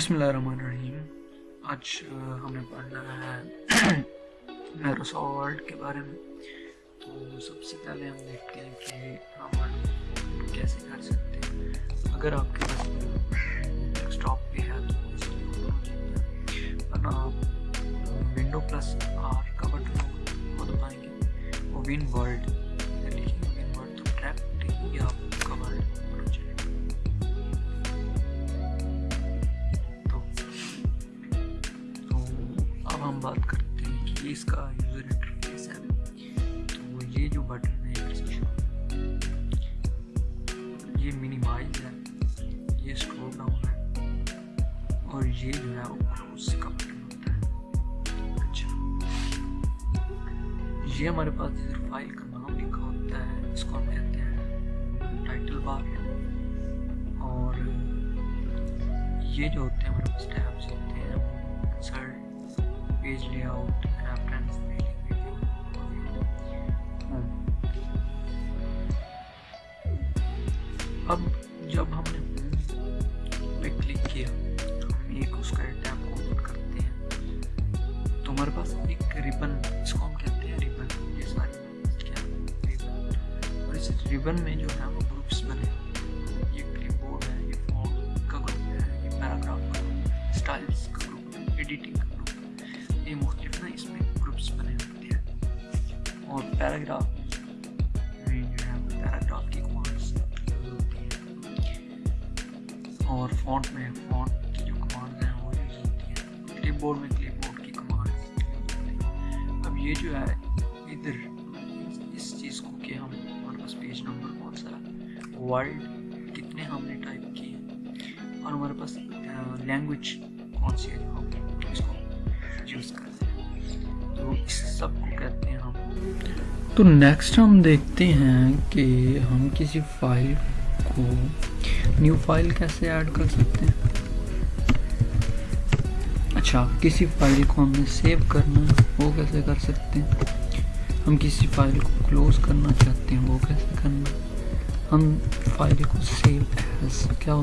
بسم اللہ الرحمن الرحیم۔ آج ہم نے پڑھنا ہے میروسالٹ کے بارے میں۔ تو سب سے پہلے ہم دیکھتے ہیں کہ ہم کیسے کر سکتے ہیں۔ اگر آپ کے پاس ڈیسک ٹاپ پہ ہے تو ورنہ آپ ونڈو پلس آر کا بٹن وہ دبائیں گے وہ ون ورلڈ ہم بات کرتے ہیں کہ اس کا یوزر انٹرفیس ہے۔ تو یہ جو بٹن ہے یہ منیمائز ہے۔ یہ اسکرول ڈاؤن ہے۔ اور یہ جو ہے وہ کلوز کا بٹن ہوتا ہے۔ اچھا۔ یہ ہمارے پاس جدھر فائل کا نام لکھا ہوتا ہے۔ اس کو ہم کہتے ہیں ٹائٹل بار اور یہ جو ہوتے ہیں ہمارے پاس پیج لے آؤٹ۔ تو نیکسٹ ہم دیکھتے ہیں کہ ہم کسی فائل کو نیو فائل کیسے ایڈ کر سکتے ہیں؟ اچھا کسی فائل کو ہم نے سیو کرنا، وہ کیسے کر سکتے ہیں؟ ہم کسی فائل کو کلوز کرنا چاہتے ہیں، وہ کیسے کرنا؟ ہم فائل کو سیو ایز کیا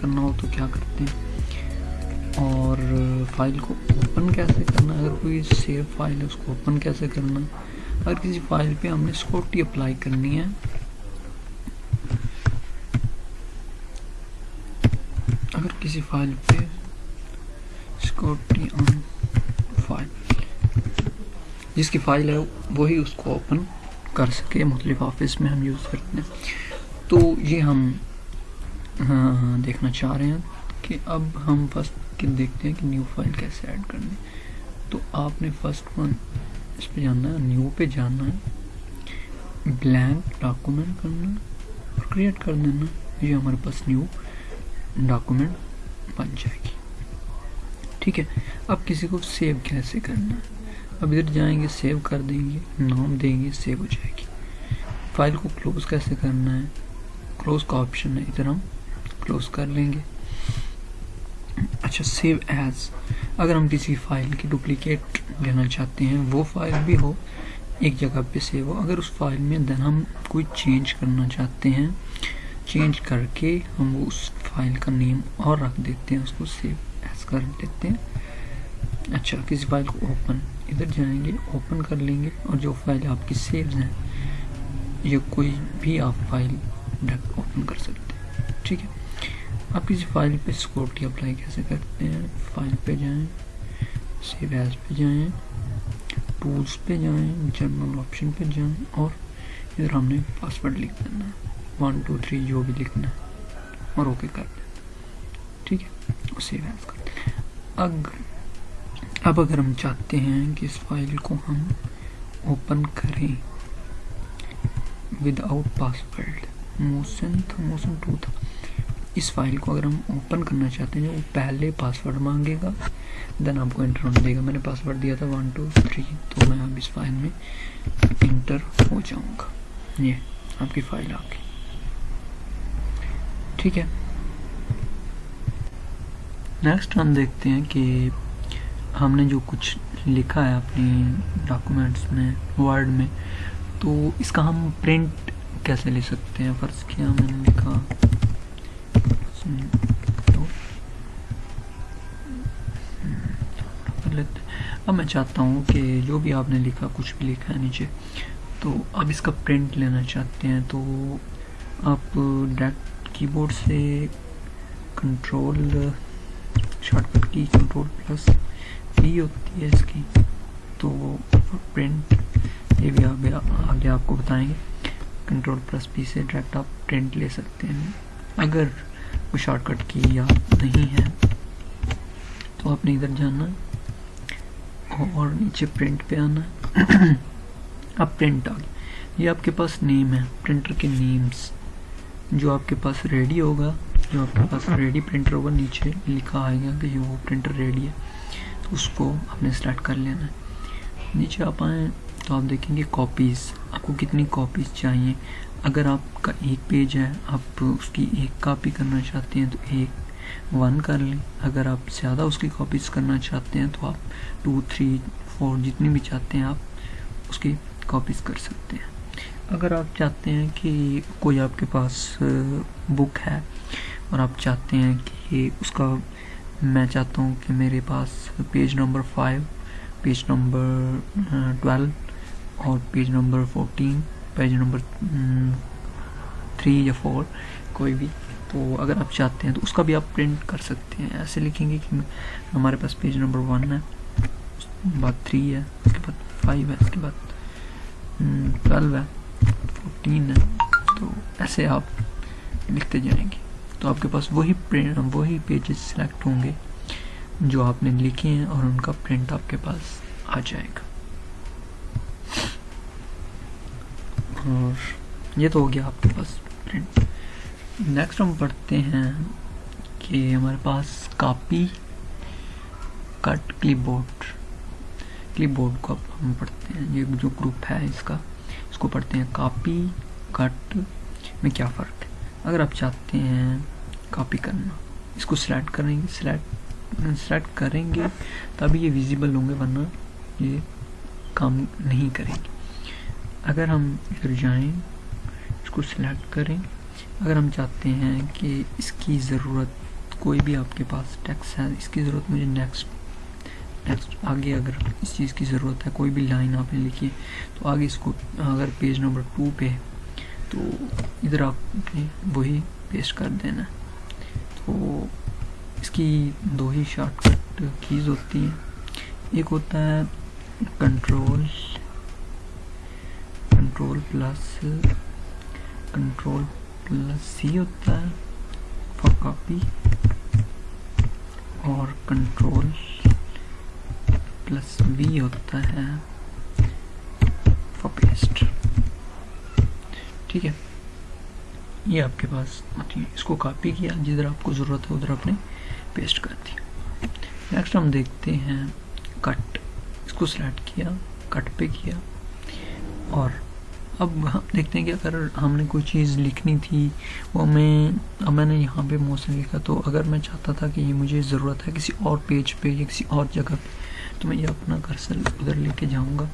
کرنا ہو تو کیا کرتے ہیں؟ اور فائل کو اوپن کیسے کرنا؟ اگر کوئی سیو فائل ہے، اس کو اوپن کیسے کرنا؟ اگر کسی فائل پہ ہم نے سکوٹی اپلائی کرنی ہے۔ اگر کسی فائل پہ سکوٹی آن فائل جس کی فائل ہے وہی اس کو اوپن کر سکے مختلف آفس میں ہم یوز کرتے ہیں۔ تو یہ ہم ہاں، دیکھنا چاہ رہے ہیں کہ اب ہم فرسٹ دیکھتے ہیں کہ نیو فائل کیسے ایڈ کرنی۔ تو آپ نے فرسٹ ون اس پہ جانا ہے، نیو پہ جانا ہے۔ بلینک ڈاکومنٹ کرنا اور کریٹ کر دینا، یہ ہمارے پاس نیو ڈاکومنٹ بن جائے گی۔ ٹھیک ہے، اب کسی کو سیو کیسے کرنا؟ ہے اب ادھر جائیں گے سیو کر دیں گے، نام دیں گے سیو ہو جائے گی۔ فائل کو کلوز کیسے کرنا ہے؟ کلوز کا آپشن ہے، ادھر ہم کلوز کر لیں گے۔ اچھا سیو ایز اگر ہم کسی فائل کی ڈپلیکیٹ لینا چاہتے ہیں، وہ فائل بھی ہو، ایک جگہ پہ سیو ہو۔ اگر اس فائل میں دین ہم کوئی چینج کرنا چاہتے ہیں چینج کر کے ہم وہ اس فائل کا نیم اور رکھ دیتے ہیں، اس کو سیو ایز کر دیتے ہیں۔ اچھا کسی فائل کو اوپن ادھر جائیں گے اوپن کر لیں گے اور جو فائل آپ کی سیوز ہیں، یہ کوئی بھی آپ فائل اوپن کر سکتے ہیں۔ ٹھیک ہے؟ آپ کسی فائل پہ سکورٹی اپلائی کیسے کرتے ہیں؟ فائل پہ جائیں سیو ایز پہ جائیں ٹولز پہ جائیں جنرل آپشن پہ جائیں، اور ادھر ہم نے پاسورڈ لکھ دینا ہے۔ ون ٹو تھری جو بھی لکھنا ہے، اور اوکے کر دیں ٹھیک ہے؟ اور سیو ایز کر دیں اگر، اب اگر ہم چاہتے ہیں کہ اس فائل کو ہم اوپن کریں ود آؤٹ پاسورڈ موسن تھا موسن ٹو تھا۔ اس فائل کو اگر ہم اوپن کرنا چاہتے ہیں، وہ پہلے پاسورڈ مانگے گا دین آپ کو انٹر ہونے دے گا۔ میں نے پاسورڈ دیا تھا ون ٹو تھری تو میں اب اس فائل میں انٹر ہو جاؤں گا۔ یہ آپ کی فائل آ گئی۔ ٹھیک ہے۔ نیکسٹ ہم دیکھتے ہیں کہ ہم نے جو کچھ لکھا ہے اپنی ڈاکومنٹس میں ورڈ میں، تو اس کا ہم پرنٹ کیسے لے سکتے ہیں؟ فرض کیا میں نے لکھا اب میں چاہتا ہوں کہ جو بھی آپ نے لکھا، کچھ بھی لکھا ہے نیچے، تو آپ اس کا پرنٹ لینا چاہتے ہیں، تو آپ ڈائریکٹ کی بورڈ سے کنٹرول شارٹ کٹ کی کنٹرول پلس وی ہوتی ہے اس کی، تو پرنٹ یہ بھی آگے آپ کو بتائیں گے۔ کنٹرول پلس پی سے ڈائریکٹ آپ پرنٹ لے سکتے ہیں۔ اگر وہ شارٹ کٹ کی یاد نہیں ہے، تو آپ نے ادھر جانا اور نیچے پرنٹ پہ آنا۔ اب پرنٹ آ گیا۔ یہ آپ کے پاس نیم ہے، پرنٹر کے نیمز۔ جو آپ کے پاس ریڈی ہوگا، جو آپ کے پاس ریڈی پرنٹر ہوگا، نیچے لکھا آئے گا کہ یہ وہ پرنٹر ریڈی ہے۔ تو اس کو آپ نے سلیکٹ کر لینا ہے۔ نیچے آپ آئیں تو آپ دیکھیں گے کاپیز آپ کو کتنی کاپیز چاہیے۔ اگر آپ کا ایک پیج ہے، آپ اس کی ایک کاپی کرنا چاہتے ہیں تو ایک ون کر لیں۔ اگر آپ زیادہ اس کی کاپیز کرنا چاہتے ہیں تو آپ ٹو تھری فور جتنی بھی چاہتے ہیں آپ اس کی کاپیز کر سکتے ہیں۔ اگر آپ چاہتے ہیں کہ کوئی آپ کے پاس بک ہے اور آپ چاہتے ہیں کہ اس کا میں چاہتا ہوں کہ میرے پاس page number five page number twelve اور page number fourteen page number three یا فور کوئی بھی، تو اگر آپ چاہتے ہیں تو اس کا بھی آپ پرنٹ کر سکتے ہیں۔ ایسے لکھیں گے کہ ہمارے پاس پیج نمبر ون ہے، اس کے بعد تھری ہے، اس کے بعد فائیو ہے، اس کے بعد mm, ٹویلو ہے فورٹین ہے، تو ایسے آپ لکھتے جائیں گے۔ تو آپ کے پاس وہی پرنٹ وہی پیجز سلیکٹ ہوں گے جو آپ نے لکھے ہیں اور ان کا پرنٹ آپ کے پاس آ جائے گا۔ اور یہ تو ہو گیا آپ کے پاس پرنٹ نیکسٹ ہم پڑھتے ہیں کہ ہمارے پاس copy cut clipboard clipboard کو اب ہم پڑھتے ہیں. یہ جو گروپ ہے اس کا، اس کو پڑھتے ہیں کاپی کٹ میں کیا فرق ہے؟ اگر آپ چاہتے ہیں کاپی کرنا، اس کو سلیکٹ کریں گے سلیکٹ سلیکٹ کریں گے تبھی یہ ویزیبل ہوں گے، ورنہ یہ کام نہیں کریں گے۔ اگر ہم ادھر جائیں، اس کو سلیکٹ کریں، اگر ہم چاہتے ہیں کہ اس کی ضرورت کوئی بھی آپ کے پاس ٹیکس ہے، اس کی ضرورت مجھے نیکسٹ نیکسٹ آگے اگر اس چیز کی ضرورت ہے، کوئی بھی لائن آپ نے لکھی، تو آگے اس کو اگر پیج نمبر ٹو پہ تو ادھر آپ نے وہی پیسٹ کر دینا۔ تو اس کی دو ہی شارٹ کٹ کیز ہوتی ہیں۔ ایک ہوتا ہے control control plus control plus C ہوتا ہے فار کاپی اور کنٹرول پلس وی ہوتا ہے فار پیسٹ ٹھیک ہے یہ آپ کے پاس اس کو کاپی کیا جدھر آپ کو ضرورت ہے ادھر آپ نے پیسٹ کر دیا نیکسٹ ہم دیکھتے ہیں کٹ اس کو سلیکٹ کیا کٹ پہ کیا اور اب ہم دیکھتے ہیں کہ اگر ہم نے کوئی چیز لکھنی تھی، وہ میں، اب میں نے یہاں پہ موسم لکھا، تو اگر میں چاہتا تھا کہ یہ مجھے ضرورت ہے کسی اور پیج پہ یا کسی اور جگہ پہ، تو میں یہ اپنا کرسل ادھر لے کے جاؤں گا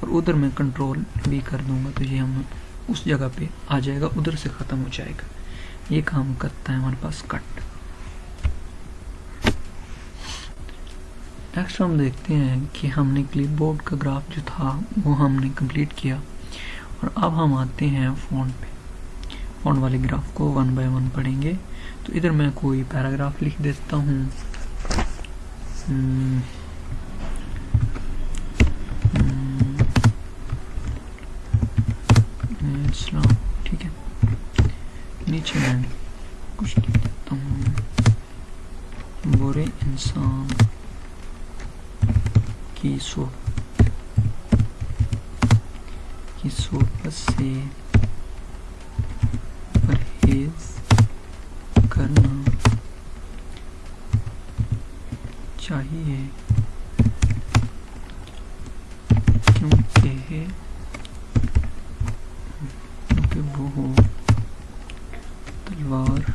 اور ادھر میں کنٹرول بھی کر دوں گا، تو یہ ہم اس جگہ پہ آ جائے گا، ادھر سے ختم ہو جائے گا۔ یہ کام کرتا ہے ہمارے پاس کٹ۔ نیکسٹ ہم دیکھتے ہیں کہ ہم نے کلپ بورڈ کا گراف جو تھا، وہ ہم نے کمپلیٹ کیا۔ اور اب ہم آتے ہیں فون پہ۔ فون والے گراف کو ون بائی ون پڑھیں گے۔ تو ادھر میں کوئی پیراگراف لکھ دیتا ہوں۔ اسلام۔ ٹھیک ہے۔ نیچے میں کچھ لکھ دیتا ہوں۔ برے انسان کی سوچ کی صحبت سے پرہیز کرنا چاہیے کیونکہ کیونکہ وہ تلوار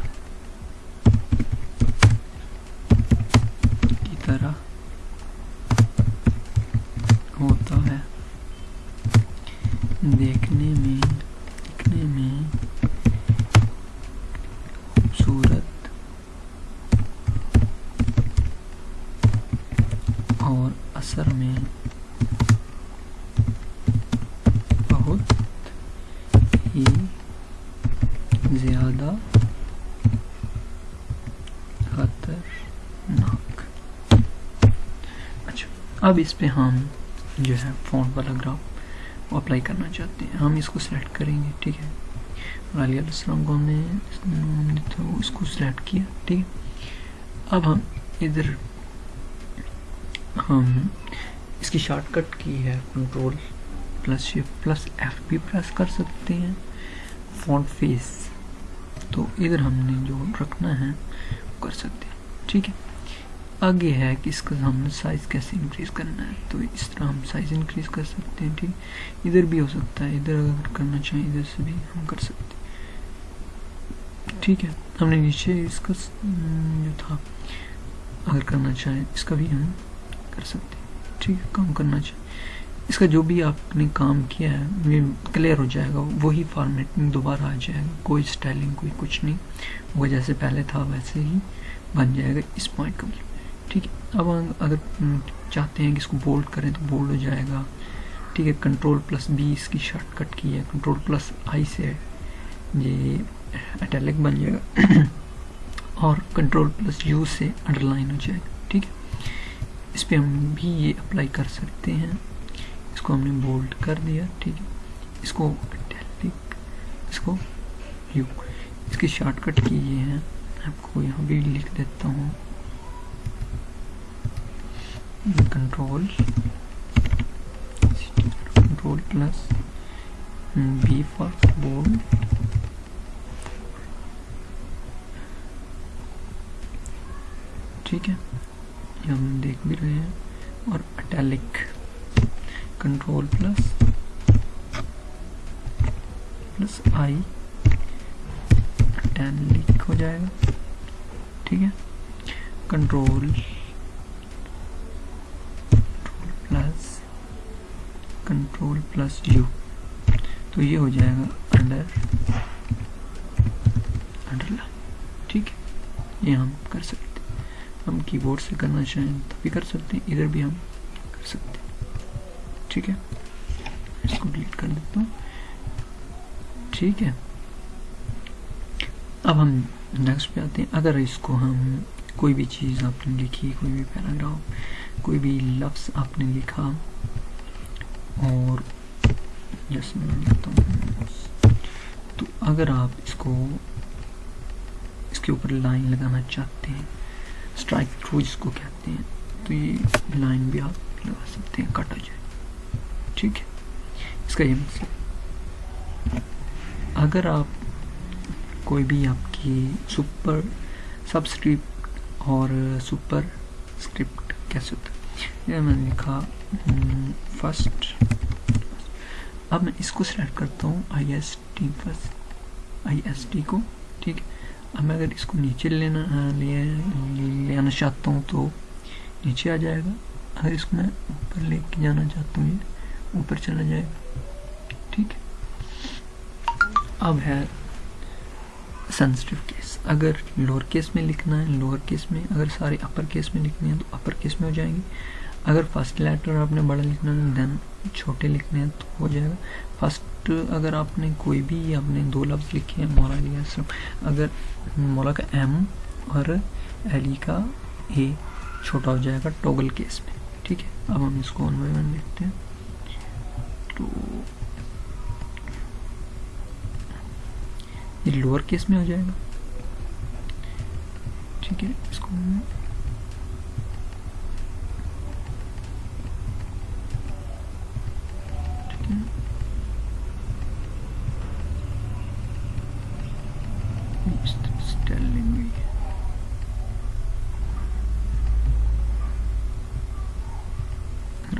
کی طرح اب اس پہ ہم جو ہے فون والا گراف اپلائی کرنا چاہتے ہیں۔ ہم اس کو سلیکٹ کریں گے، ٹھیک ہے؟ اور علیہ السلام کو ہم نے تو اس کو سلیکٹ کیا، ٹھیک ہے؟ اب ہم ادھر ہم اس کی شارٹ کٹ کی ہے control plus shift plus F بھی پریس کر سکتے ہیں۔ فون فیس تو ادھر ہم نے جو رکھنا ہے وہ کر سکتے ہیں، ٹھیک ہے؟ آگے ہے کہ اس کا ہم نے سائز کیسے انکریز کرنا ہے؟ تو اس طرح ہم سائز انکریز کر سکتے ہیں، ٹھیک؟ ادھر بھی ہو سکتا ہے، ادھر اگر کرنا چاہیں ادھر سے بھی ہم کر سکتے ہیں۔ ٹھیک ہے، ہم نے نیچے اس کا جو تھا، اگر کرنا چاہیں اس کا بھی ہم کر سکتے ہیں۔ ٹھیک ہے، کام کرنا چاہیں۔ اس کا جو بھی آپ نے کام کیا ہے یہ کلیئر ہو جائے گا، وہی فارمیٹنگ دوبارہ آ جائے گا، کوئی سٹائلنگ کوئی کچھ نہیں۔ وہ جیسے پہلے تھا ویسے ہی بن جائے گا، اس پوائنٹ کمپلیٹ ٹھیک ہے، اب اگر چاہتے ہیں کہ اس کو بولڈ کریں تو بولڈ ہو جائے گا۔ ٹھیک ہے کنٹرول پلس بی اس کی شارٹ کٹ کی ہے۔ کنٹرول پلس آئی سے یہ اٹیلک بن جائے گا۔ اور کنٹرول پلس یو سے انڈر لائن ہو جائے گا۔ ٹھیک ہے، اس پہ ہم بھی یہ اپلائی کر سکتے ہیں۔ اس کو ہم نے بولڈ کر دیا۔ ٹھیک ہے، اس کو اٹیلک اس کو یو اس کی شارٹ کٹ کی یہ ہے۔ آپ کو یہاں بھی لکھ دیتا ہوں۔ control control plus B for bold. ٹھیک ہے یہ ہم دیکھ بھی رہے ہیں اور italic control plus plus I italic ہو جائے گا ٹھیک ہے کنٹرول کنٹرول پلس یو تو یہ ہو جائے گا انڈر انڈر لائن ٹھیک ہے؟ یہ ہم کر سکتے ہیں۔ ہم کی بورڈ سے کرنا چاہیں تو بھی کر سکتے ہیں، ادھر بھی ہم کر سکتے ہیں۔ ٹھیک ہے؟ اس کو ڈیلیٹ کر دیتا ہوں۔ ٹھیک ہے؟ اب ہم نیکسٹ پہ آتے ہیں۔ اگر اس کو ہم کوئی بھی چیز آپ نے لکھی، کوئی بھی پیراگراف کوئی بھی لفظ آپ نے لکھا اور جس میں لکھتا ہوں تو اگر آپ اس کو اس کے اوپر لائن لگانا چاہتے ہیں اسٹرائک تھرو جس کو کہتے ہیں، تو یہ لائن بھی آپ لگا سکتے ہیں کٹ ہو جائے۔ ٹھیک ہے؟ اس کا یہ مسئلہ اگر آپ کوئی بھی آپ کی سپر سب اسکرپٹ اور سپر اسکرپٹ کیسے ہوتا ہے؟ میں نے لکھا فسٹ اب میں اس کو سلیکٹ کرتا ہوں I S T first I S T کو، ٹھیک ہے؟ اب میں اگر اس کو نیچے لینا لے آنا چاہتا ہوں تو نیچے آ جائے گا۔ اگر اس کو میں اوپر لے کے جانا چاہتا ہوں یہ اوپر چلا جائے گا، ٹھیک ہے؟ اب ہے سینسٹیو کیس اگر لوور کیس میں لکھنا ہے لوور کیس میں، اگر سارے اپر کیس میں لکھنے ہیں تو اپر کیس میں ہو جائیں گے۔ اگر فرسٹ لیٹر آپ نے بڑا لکھنا ہے دین چھوٹے لکھنے ہیں تو ہو جائے گا۔ فسٹ اگر آپ نے کوئی بھی آپ نے دو لفظ لکھے ہیں، مولا علیہ السلام اگر مولا کا ایم اور علی کا اے چھوٹا ہو جائے گا ٹوگل کیس میں، ٹھیک ہے؟ اب ہم اس کو انوائرمنٹ دیکھتے ہیں۔ تو یہ لوور کیس میں ہو جائے گا۔ ٹھیک ہے، اس کو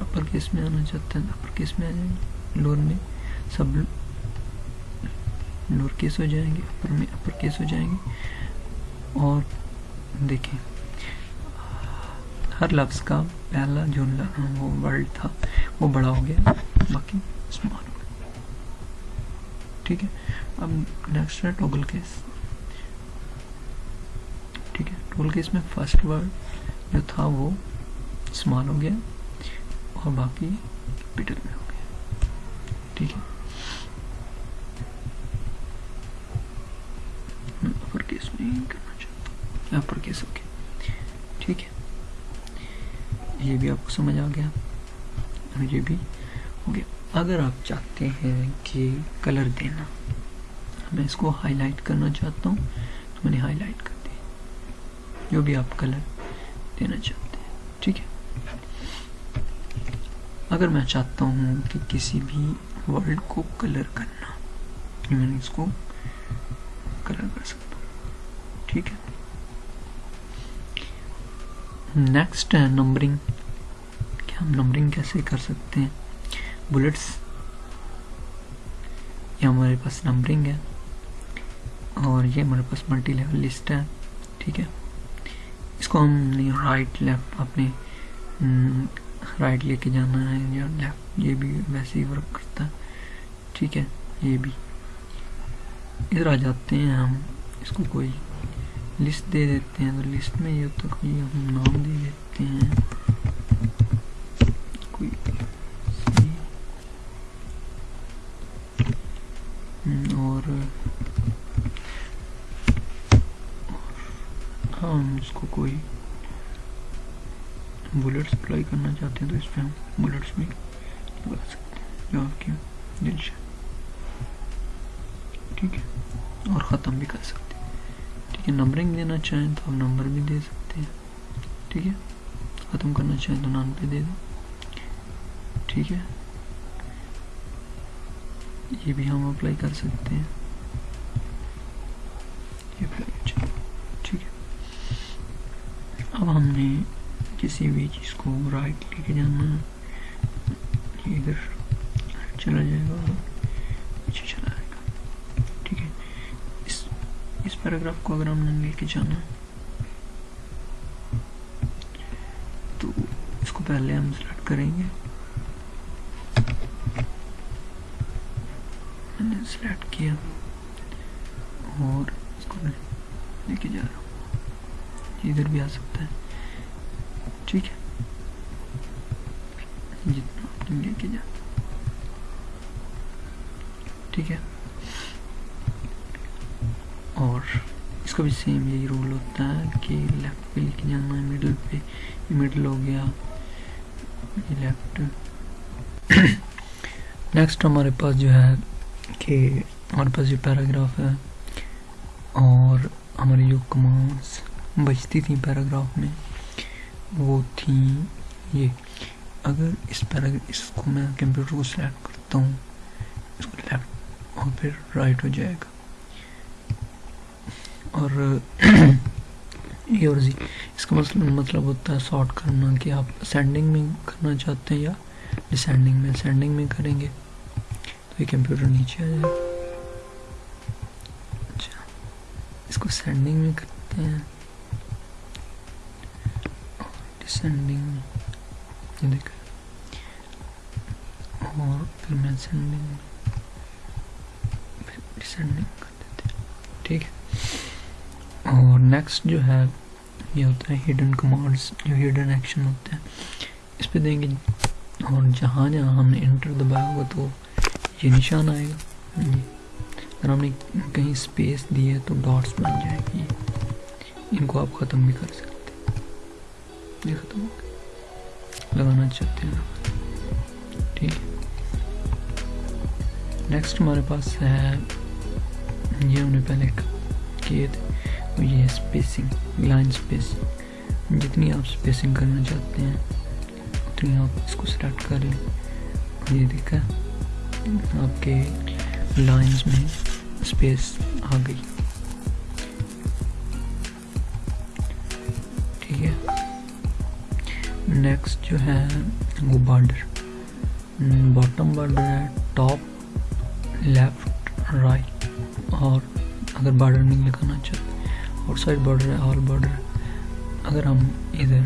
اپر کیس میں آنا اپر کیس میں گے لور میں سب لور کیس ہو جائیں گے، اپر میں اپر کیس ہو جائیں گے۔ اور دیکھیں، ہر لفظ کا پہلا جو وہ ورڈ تھا، وہ بڑا ہو گیا۔ باقی اسمال ہو گیا ٹھیک ہے، اب نیکسٹ ہے ٹوگل کیس۔ بلکہ اس میں فرسٹ ورڈ جو تھا وہ اسمال ہو گیا اور باقی کیپٹل میں ہو گیا۔ ٹھیک ہے۔ اپر کیس کرنا چاہتا۔ اپر کیس ٹھیک ہے۔ یہ بھی آپ کو سمجھ آ گیا۔ اور یہ بھی ہو گیا۔ اگر آپ چاہتے ہیں کہ کلر دینا، میں اس کو ہائی لائٹ کرنا چاہتا ہوں۔ تو میں نے ہائی لائٹ کر جو بھی آپ کلر دینا چاہتے ہیں، ٹھیک ہے؟ اگر میں چاہتا ہوں کہ کسی بھی ورڈ کو کلر کرنا میں اس کو کلر کر سکتا ہوں، ٹھیک ہے؟ نیکسٹ ہے نمبرنگ کیا ہم نمبرنگ کیسے کر سکتے ہیں؟ بلٹس یہ ہمارے پاس نمبرنگ ہے اور یہ ہمارے پاس ملٹی لیول لسٹ ہے، ٹھیک ہے؟ اس کو ہم نے رائٹ لیفٹ اپنے رائٹ لے کے جانا ہے یا لیفٹ یہ بھی ویسے ہی ورک کرتا ہے۔ ٹھیک ہے، یہ بھی۔ ادھر آ جاتے ہیں ہم، اس کو کوئی لسٹ دے دیتے ہیں۔ تو لسٹ میں یہ تو کوئی ہم نام دے دیتے ہیں کوئی اور ہم اس کو کوئی بلٹس اپلائی کرنا چاہتے ہیں تو اس پہ ہم بلٹس بھی لگا سکتے ہیں۔ جو آپ کی دل سے ٹھیک ہے؟ اور ختم بھی کر سکتے ہیں۔ ٹھیک ہے نمبرنگ دینا چاہیں تو آپ نمبر بھی دے سکتے ہیں۔ ٹھیک ہے؟ ختم کرنا چاہیں تو نان پہ دے دیں۔ ٹھیک ہے؟ یہ بھی ہم اپلائی کر سکتے ہیں۔ یہ اپلائی اچھا۔ ٹھیک ہے۔ اب ہم نے کسی بھی چیز کو رائٹ لے کے جانا ہے۔ ادھر چلا جائے گا پیچھے چلا جائے گا۔ ٹھیک ہے۔ اس اس پیراگراف کو اگر ہم نے لے کے جانا تو اس کو پہلے ہم سلیکٹ کریں گے۔ میں نے سلیکٹ کیا اور اس کو لے کے جا رہا ہوں۔ ادھر بھی آ سکتا ہے۔ ٹھیک ہے۔ جی، جتنا آپ لے کے ٹھیک ہے۔ اور اس کا بھی سیم یہی رول ہوتا ہے کہ لیفٹ پہ لے کے جانا ہے مڈل پہ یہ مڈل ہو گیا۔ یہ لیفٹ نیکسٹ ہمارے پاس جو ہے کہ ہمارے پاس یہ پیراگراف ہے اور ہماری جو کمانڈس بچتی تھیں پیراگراف میں وہ تھیں یہ۔ اگر اس پیراگراف اس کو میں کمپیوٹر کو سلیکٹ کرتا ہوں، اس کو لیفٹ اور پھر رائٹ ہو جائے گا۔ اور یہ اور زی، اس کا مطلب مطلب ہوتا ہے سارٹ کرنا کہ آپ سینڈنگ میں کرنا چاہتے ہیں یا ڈسینڈنگ میں۔ سینڈنگ میں کریں گے تو یہ کمپیوٹر نیچے آ جائے گا۔ اچھا اس کو سینڈنگ میں کرتے ہیں۔ ڈسینڈنگ میں یہ دیکھیں اور پھر میں سینڈنگ میں پھر ڈسینڈنگ کر دیتے ٹھیک ہے اور نیکسٹ جو ہے یہ ہوتا ہے ہڈن کمانڈس جو ہڈن ایکشن ہوتے ہیں اس پہ دیں گے اور جہاں جہاں ہم نے انٹر دبایا ہوگا تو یہ نشان آئے گا. اگر ہم نے کہیں اسپیس دی ہے تو ڈاٹس بن جائے گی. ان کو آپ ختم بھی کر سکتے یہ ختم ہو گیا لگانا چاہتے ہیں ٹھیک نیکسٹ ہمارے پاس ہے یہ ہم نے پہلے کیے تھے یہ اسپیسنگ لائن اسپیسنگ جتنی آپ اسپیسنگ کرنا چاہتے ہیں اتنی آپ اس کو سلیکٹ کر لیں یہ دیکھا آپ کے لائنز میں اسپیس آ گئی نیکسٹ جو ہے، وہ بارڈر باٹم بارڈر ہے ٹاپ لیفٹ رائٹ اور اگر بارڈر نہیں لگانا چاہتے آؤٹ سائڈ بارڈر ہے آل بارڈر اگر ہم ادھر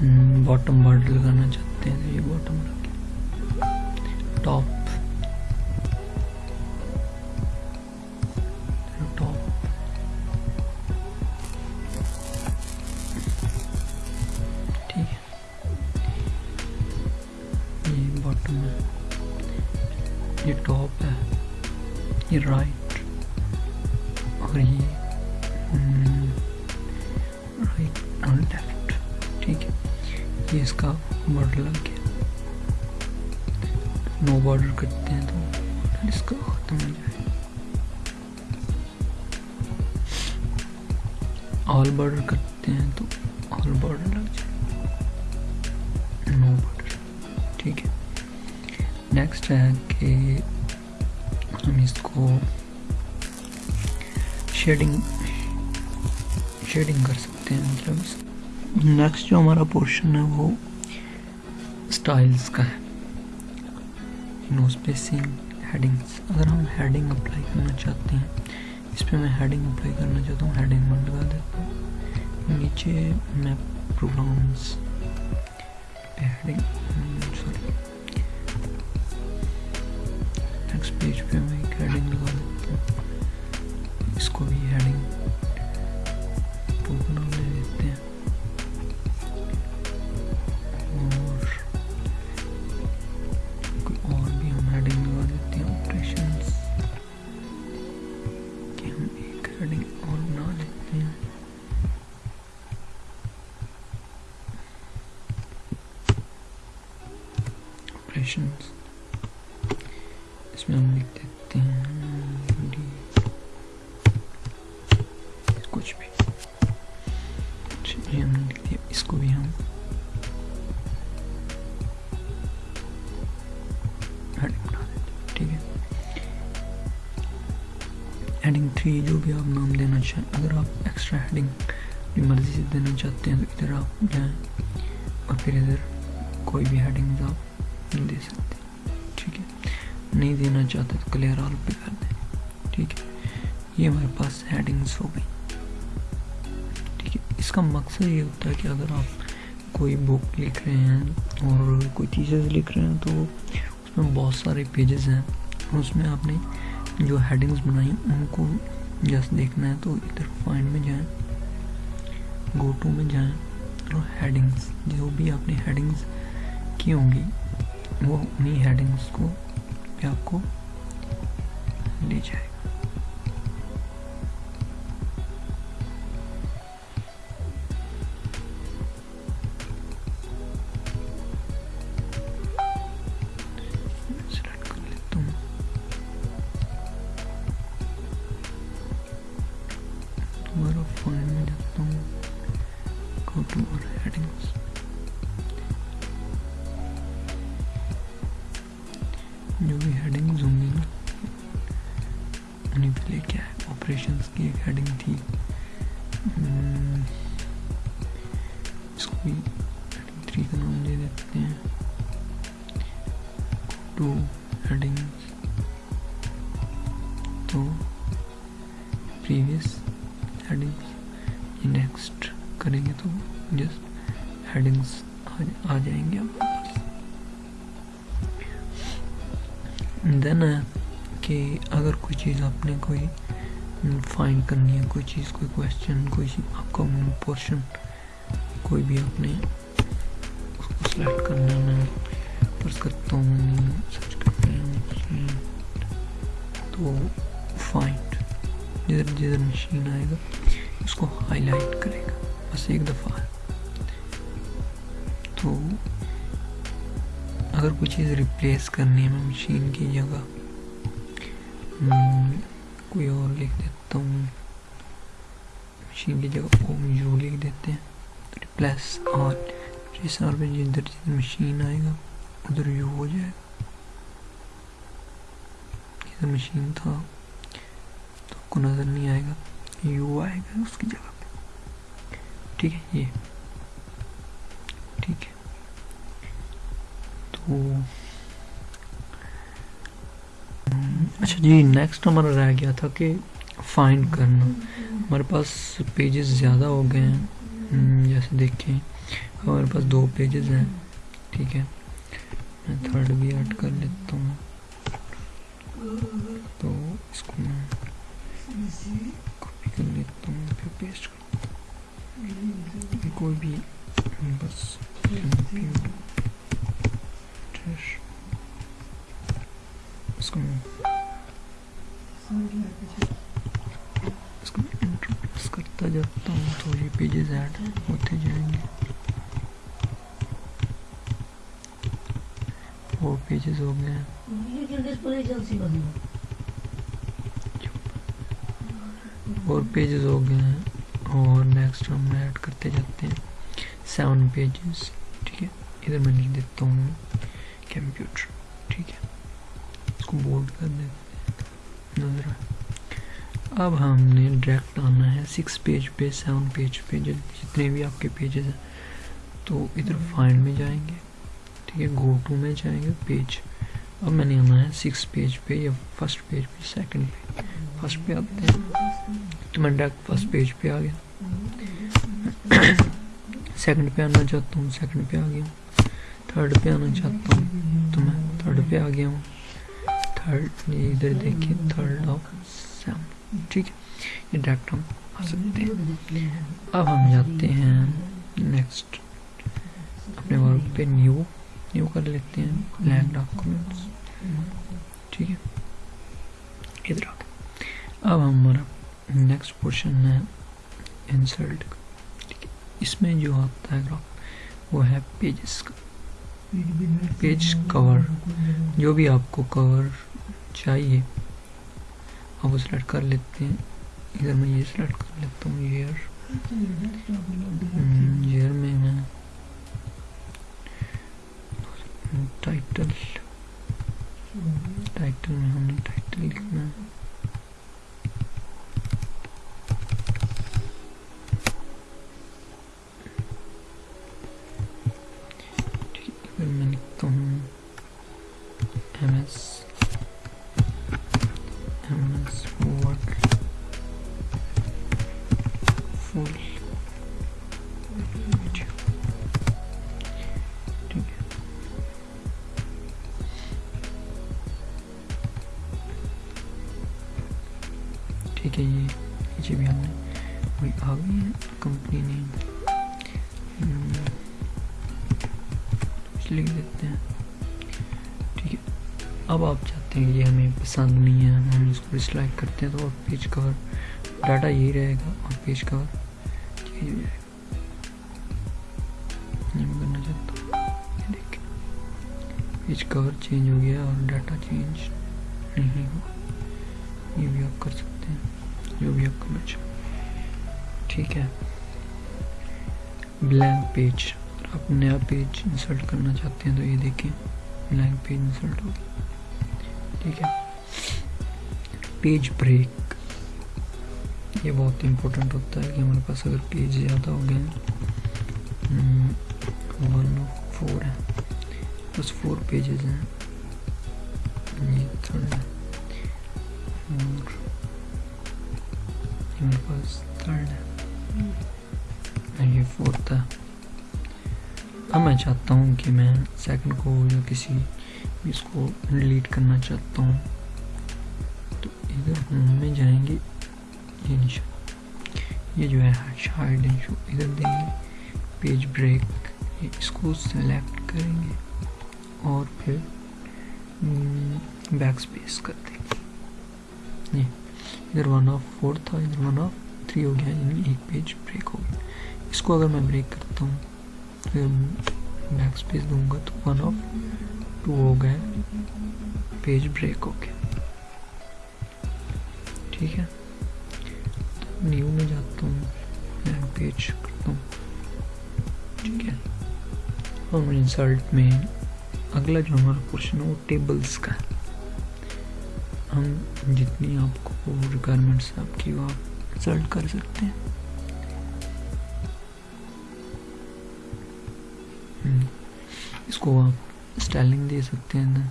hmm, باٹم بارڈر لگانا چاہتے ہیں تو یہ باٹم لگے. ٹاپ یہ شیڈنگ شیڈنگ کر سکتے ہیں مطلب نیکسٹ جو ہمارا پورشن ہے وہ سٹائلز کا ہے نو اسپیسنگ ہیڈنگس اگر ہم ہیڈنگ اپلائی کرنا چاہتے ہیں اس پہ میں ہیڈنگ اپلائی کرنا چاہتا ہوں ہیڈنگ میں لگا دیتا ہوں نیچے میں programs heading sorry next page پہ کوئی بھی ہیڈنگ آپ دے سکتے۔ ٹھیک ہے؟ نہیں دینا چاہتے تو کلیئر آل پہ کر دیں۔ ٹھیک ہے؟ یہ ہمارے پاس ہیڈنگس ہو گئی ٹھیک ہے؟ اس کا مقصد یہ ہوتا ہے کہ اگر آپ کوئی بک لکھ رہے ہیں اور کوئی چیزیں لکھ رہے ہیں تو اس میں بہت سارے پیجز ہیں۔ اس میں آپ نے جو ہیڈنگس بنائی ان کو جسٹ دیکھنا ہے تو ادھر فائنڈ میں جائیں گو ٹو میں جائیں اور ہیڈنگس جو بھی آپ نے ہیڈنگس کی ہوں گی؟ وہ انہیں ہیڈنگس کو پہ آپ کو لے جائے گا۔ کا کوئی بھی آپ نے اس کو سلیکٹ کرنا ہے میں فرض کرتا ہوں سرچ کرتے ہیں تو فائنڈ جدھر جدھر مشین آئے گا، اس کو ہائی لائٹ کرے گا۔ بس ایک دفعہ۔ تو اگر کوئی چیز ریپلیس کرنی ہے میں مشین کی جگہ کوئی اور لکھ دیتا ہوں۔ مشین کی جگہ او یو لکھ دیتے ہیں۔ ریپلیس اور جس اور پہ جی جدھر جدھر جی مشین آئے گا، ادھر یو ہو جائے۔ گا ادھر مشین تھا، تو آپ کو نظر نہیں آئے گا۔ یو آئے گا اس کی جگہ پہ۔ ٹھیک ہے، یہ۔ ٹھیک ہے۔ تو اچھا جی نیکسٹ ہمارا رہ گیا تھا کہ فائنڈ کرنا۔ ہمارے پاس پیجز زیادہ ہو گئے ہیں۔ جیسے دیکھیں، ہمارے پاس دو پیجز ہیں۔ ٹھیک ہے۔ میں تھرڈ بھی ایڈ کر لیتا ہوں۔ تو اس کو میں کاپی کر لیتا ہوں پھر پیسٹ کر کوئی بھی بس اس کو میں اس کو انٹروڈیوس کرتا جاتا ہوں تو یہ پیجز ایڈ ہوتے جائیں گے۔ وہ پیجز ہو گئے ہیں اور پیجز ہو گئے ہیں اور نیکسٹ ہم ایڈ کرتے جاتے ہیں سیون پیجز ٹھیک ہے؟ ادھر میں لکھ دیتا ہوں کمپیوٹر ٹھیک ہے؟ اس کو بولڈ کر دیتے ہیں۔ نظر آئے اب ہم نے ڈائریکٹ آنا ہے سکس پیج پہ سیون پیج پہ جتنے بھی آپ کے پیجز ہیں، تو ادھر فائنڈ میں جائیں گے، ٹھیک ہے گو ٹو میں جائیں گے پیج اب میں نے آنا ہے سکس پیج پہ یا فرسٹ پیج پہ سیکنڈ پہ فرسٹ پہ آتے ہیں۔ تو میں ڈائریکٹ فرسٹ پیج پہ آ گیا۔ سیکنڈ پہ آنا چاہتا ہوں سیکنڈ پہ آ گیا ہوں۔ تھرڈ پہ آنا چاہتا ہوں۔ تو میں تھرڈ پہ آ گیا ہوں۔ تھرڈ ادھر دیکھیے تھرڈ آف سیون ٹھیک ہے۔ یہ ڈائریکٹ ہم آ سکتے ہیں۔ اب ہم جاتے ہیں۔ نیکسٹ اپنے ورک پہ نیو نیو کر لیتے ہیں۔ بلینک ڈاکومنٹس ٹھیک ہے۔ ادھر آ اب ہمارا نیکسٹ پورشن ہے۔ انسلٹ کا ٹھیک ہے۔ اس میں جو آتا ہے گراف وہ ہے پیجز کا۔ پیج کور جو بھی آپ کو کور چاہیے۔ اب وہ سلیکٹ کر لیتے ہیں۔ ادھر میں یہ سلیکٹ کر لیتا ہوں ایئر ایئر میں میں۔ ٹائٹل۔ ٹائٹل میں ہم نے ٹائٹل لکھنا ہے۔ آپ ہیں یہ ہمیں پسند نہیں ہے، ہم اس کو ڈسلائک کرتے ہیں تو اور پیج کور ڈاٹا یہی رہے گا اور پیج کور چینج ہو جائے گا۔ یہ میں کرنا چاہتا ہوں۔ دیکھیں۔ پیج کور چینج ہو گیا اور ڈاٹا چینج نہیں ہوا۔ یہ بھی آپ کر سکتے ہیں۔ جو بھی آپ کرنا چاہیں۔ ٹھیک ہے۔ بلینک پیج آپ نیا پیج انسرٹ کرنا چاہتے ہیں تو یہ دیکھیں۔ بلینک پیج انسرٹ ہوگی ٹھیک ہے۔ پیج بریک یہ بہت امپورٹنٹ ہوتا ہے کہ ہمارے پاس اگر پیج زیادہ ہو گئے ون فور ہے بس فور پیجز ہیں۔ یہ تھرڈ ہے۔ اور پاس تھرڈ ہے۔ یہ فورتھ ہے۔ اب میں چاہتا ہوں کہ میں سیکنڈ کو یا کسی اس کو ڈیلیٹ کرنا چاہتا ہوں۔ تو ادھر ہوم میں جائیں گے۔ یہ نشان یہ جو ہے ہائڈ ایشو ادھر دیں گے۔ پیج بریک اس کو سلیکٹ کریں گے۔ اور پھر بیک سپیس کر دیں گے۔ یہ ادھر ون آف فور تھا، ادھر ون آف تھری ہو گیا یعنی ایک پیج بریک ہو گیا۔ اس کو اگر میں بریک کرتا ہوں پھر بیک سپیس دوں گا تو ون آف ٹو ہو گئے۔ پیج بریک ہو گیا۔ ٹھیک ہے۔ تو نیو میں جاتا ہوں۔ میں پیج کرتا ہوں۔ ٹھیک ہے۔ اور انسلٹ میں اگلا جو ہمارا پورشن ہے وہ ٹیبلز کا ہے۔ ہم جتنی آپ کو ریکوائرمنٹس آپ کی وہ آپ انسلٹ کر سکتے ہیں۔ اس کو آپ اسٹائلنگ دے سکتے ہیں نا۔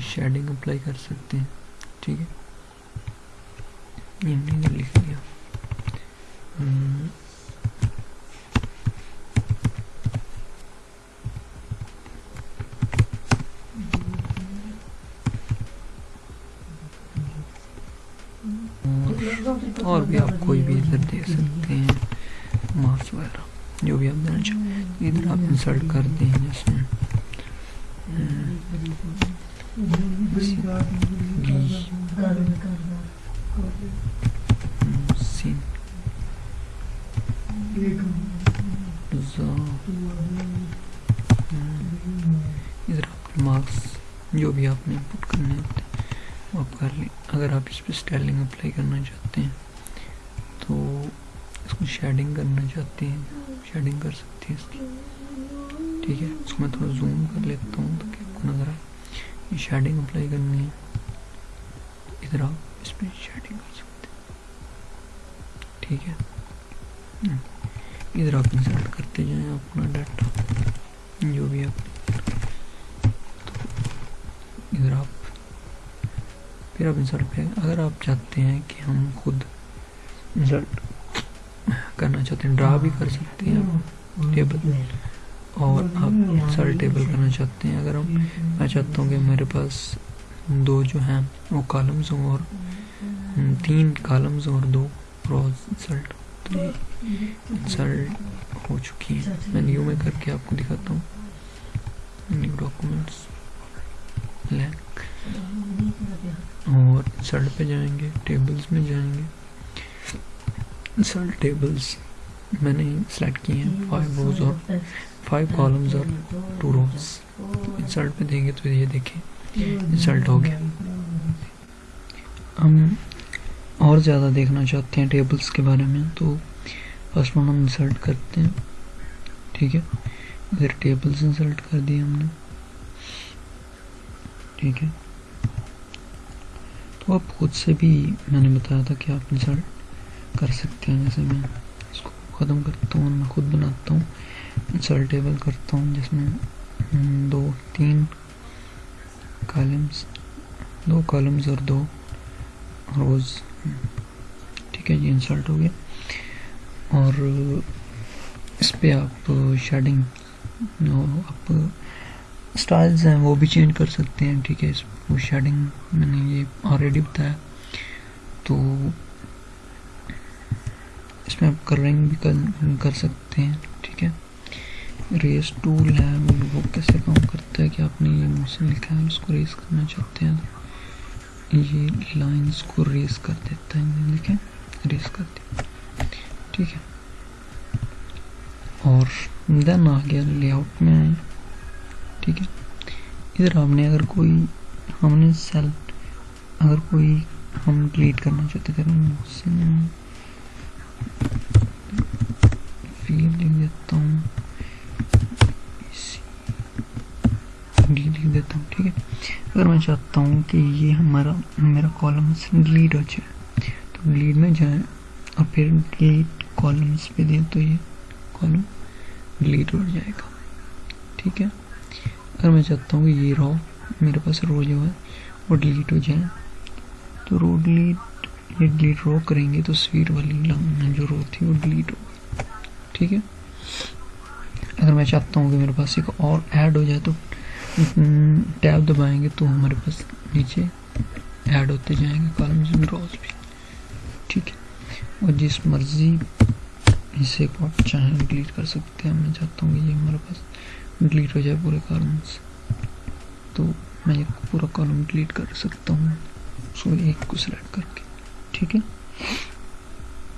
شیڈنگ اپلائی کر سکتے ہیں۔ ٹھیک ہے۔ یہ لکھ لیا اور بھی آپ کوئی بھی ادھر دے سکتے ہیں۔ مارکس وغیرہ جو بھی آپ دینا چاہیں ادھر آپ انسرٹ کر دیں جیسے سین مارکس جو بھی آپ نے پٹ کرنے ہوتے ہیں، وہ آپ کر لیں۔ اگر آپ اس پہ اسٹائلنگ اپلائی کرنا چاہتے ہیں، تو اس کو شیڈنگ کرنا چاہتے ہیں شیڈنگ کر سکتے ہیں شیڈنگ اپلائی کرنی ہے۔ ادھر آپ اس پہ شیڈنگ کر سکتے ٹھیک ہے۔ ادھر آپ انسرٹ کرتے جائیں اپنا ڈاٹا جو بھی آپ۔ ادھر آپ پھر آپ انسرٹ پہ اگر آپ چاہتے ہیں کہ ہم خود انسرٹ کرنا چاہتے ہیں ڈرا بھی کر سکتے ہیں ٹیبل اور آپ انسرٹ ٹیبل کرنا چاہتے ہیں۔ اگر ہم میں چاہتا ہوں کہ میرے پاس دو جو ہیں، وہ کالمز ہوں اور تین کالمز اور دو روز انسرٹ تو یہ ہو چکی ہیں۔ میں نیو میں کر کے آپ کو دکھاتا ہوں۔ نیو ڈاکومنٹس لینک اور انسرٹ پہ جائیں گے ٹیبلز میں جائیں گے۔ انسرٹ ٹیبلز میں نے سلیکٹ کیے ہیں فائیو روز اور فائیو کالمز اور ٹو روز انسرٹ پہ دیں گے تو یہ دیکھیں۔ انسرٹ ہو گیا۔ ہم اور زیادہ دیکھنا چاہتے ہیں ٹیبلز کے بارے میں تو فرسٹ ون ہم انسرٹ کرتے ہیں۔ ٹھیک ہے۔ ادھر ٹیبلز انسرٹ کر دیے ہم نے۔ ٹھیک ہے۔ تو اب خود سے بھی میں نے بتایا تھا کہ آپ انسرٹ کر سکتے ہیں۔ جیسے میں اس کو ختم کرتا ہوں میں خود بناتا ہوں۔ انسرٹ ٹیبل کرتا ہوں جس میں دو، تین کالمز، دو کالمز اور دو روز۔ ٹھیک ہے جی انسرٹ ہو گیا۔ اور اس پہ آپ شیڈنگ آپ اسٹائلز ہیں، وہ بھی چینج کر سکتے ہیں۔ ٹھیک ہے، اس وہ شیڈنگ میں نے یہ آلریڈی بتایا۔ تو اس میں آپ کرنگ بھی کر سکتے ہیں۔ ٹھیک ہے۔ ریس ٹول ہے وہ کیسے کام کرتا ہے کہ آپ نے یہ مجھ سے لکھا ہے اس کو ریس کرنا چاہتے ہیں یہ لائنس کو ریس کر دیتا ہے لکھیں ریس کر دیا ٹھیک ہے اور دین آ گیا لے آؤٹ میں آئے ٹھیک ہے ادھر آپ نے اگر کوئی ہم نے سیل اگر کوئی ہم ڈیلیٹ کرنا چاہتے تھے موسم فیل لکھ دیتا ہوں ڈی لکھ دیتا ہوں ٹھیک ہے اگر میں چاہتا ہوں کہ یہ ہمارا میرا کالمس ڈیلیٹ ہو جائے، تو ڈیلیٹ میں جائیں اور پھر ڈیلیٹ کالمس پہ دیں تو یہ کالم ڈیلیٹ ہو جائے گا۔ ٹھیک ہے؟ اگر میں چاہتا ہوں کہ یہ رو میرے پاس رو جو ہے وہ ڈیلیٹ ہو جائے، تو رو ڈیلیٹ یہ ڈیلیٹ رو کریں گے تو سویر والی جو رو تھی وہ ڈیلیٹ ہوگی ٹھیک ہے؟ اگر میں چاہتا ہوں کہ میرے پاس ایک اور ایڈ ہو جائے تو ٹیب دبائیں گے تو ہمارے پاس نیچے ایڈ ہوتے جائیں گے کالمز میں روز بھی۔ ٹھیک ہے۔ اور جس مرضی حصے کو آپ چاہیں ڈیلیٹ کر سکتے ہیں، میں چاہتا ہوں کہ یہ ہمارے پاس ڈیلیٹ ہو جائے پورے کالمس تو میں یہ پورا کالم ڈیلیٹ کر سکتا ہوں اس کو ایک کو سلیکٹ کر کے۔ ٹھیک ہے۔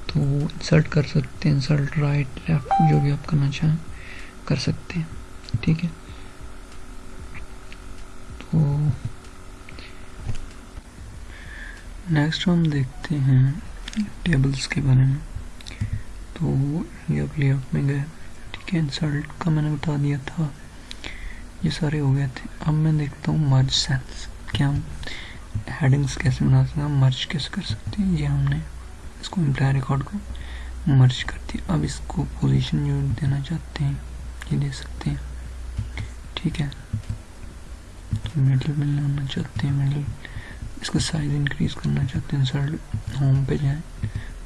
تو انسرٹ کر سکتے ہیں انسرٹ رائٹ لیفٹ جو بھی آپ کرنا چاہیں کر سکتے ہیں۔ ٹھیک ہے۔ تو نیکسٹ ہم دیکھتے ہیں ٹیبلز کے بارے میں تو یہ اب لے آؤٹ میں گئے ٹھیک ہے انسلٹ کا میں نے بتا دیا تھا یہ سارے ہو گئے تھے اب میں دیکھتا ہوں مرج سیلس کیا ہم ہیڈنگس کیسے بنا سکتے ہیں مرج کیسے کر سکتے ہیں یہ ہم نے اس کو امپلائی ریکارڈ کو مرج کر دیا اب اس کو پوزیشن جو دینا چاہتے ہیں یہ دے سکتے ہیں ٹھیک ہے مڈل میں لانا چاہتے ہیں مڈل اس کا سائز انکریز کرنا چاہتے ہیں، سر ہوم پہ جائیں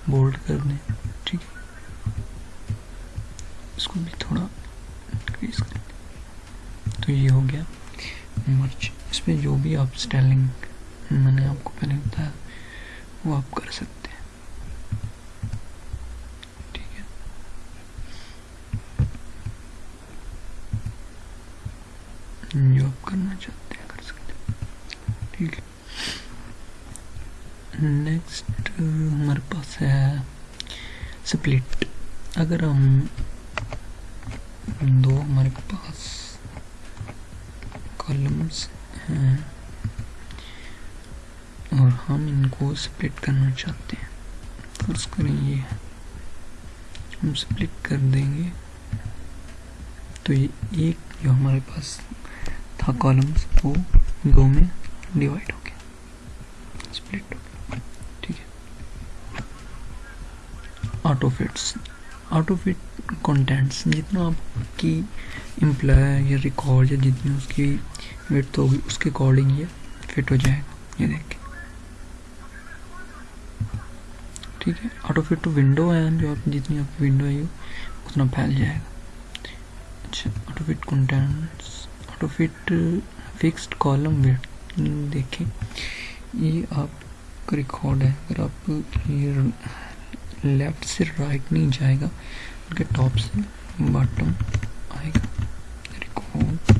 بولڈ کر دیں، ٹھیک ہے۔ اس کو بھی تھوڑا انکریز کر دیں تو یہ ہو گیا مرچ اس پہ جو بھی آپ اسٹائلنگ میں نے آپ کو پہلے بتایا، وہ آپ کر سکتے ہیں ٹھیک ہے جو آپ کرنا چاہتے ہیں کر سکتے ہیں نیکسٹ ہمارے پاس ہے سپلٹ اگر ہم دو ہمارے پاس کالمس ہیں اور ہم ان کو سپلٹ کرنا چاہتے ہیں فرض کریں یہ ہم سپلٹ کر دیں گے تو یہ ایک جو ہمارے پاس تھا کالمس وہ دو میں ڈیوائڈ ہو گیا سپلٹ ہو گیا ٹھیک ہے auto fits auto fit contents جتنا آپ کی امپلائی یا ریکارڈ یا جتنی اس کی ویٹ ہوگی، اس کے اکارڈنگ یہ فٹ ہو جائے گا۔ یہ دیکھیں۔ ٹھیک ہے؟ آٹو فٹ ونڈو ہے، جو آپ جتنی آپ کی ونڈو ہے اتنا پھیل جائے گا۔ اچھا auto fit contents auto fit fixed column width دیکھیں، یہ آپ کا ریکارڈ ہے۔ اگر آپ یہ لیفٹ سے رائٹ نہیں جائے گا، ان کے ٹاپ سے باٹم آئے گا۔ ریکارڈ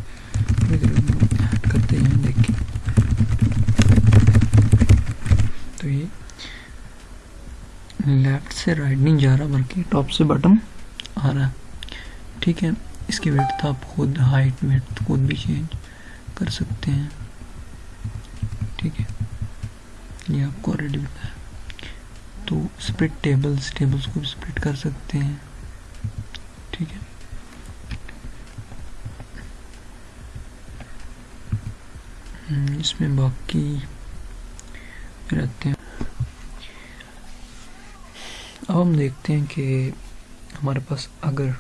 کرتے ہیں، دیکھیں۔ تو یہ لیفٹ سے رائٹ نہیں جا رہا، بلکہ ٹاپ سے بٹن آ رہا ہے۔ ٹھیک ہے، اس کی ویٹ آپ خود ہائٹ ویٹ خود بھی چینج کر سکتے ہیں ٹھیک ہے یہ آپ کو آلریڈی بتایا تو اسپلٹ ٹیبلس ٹیبلس کو بھی اسپلٹ کر سکتے ہیں۔ ٹھیک ہے۔ اس میں باقی رہتے ہیں۔ اب ہم دیکھتے ہیں کہ ہمارے پاس اگر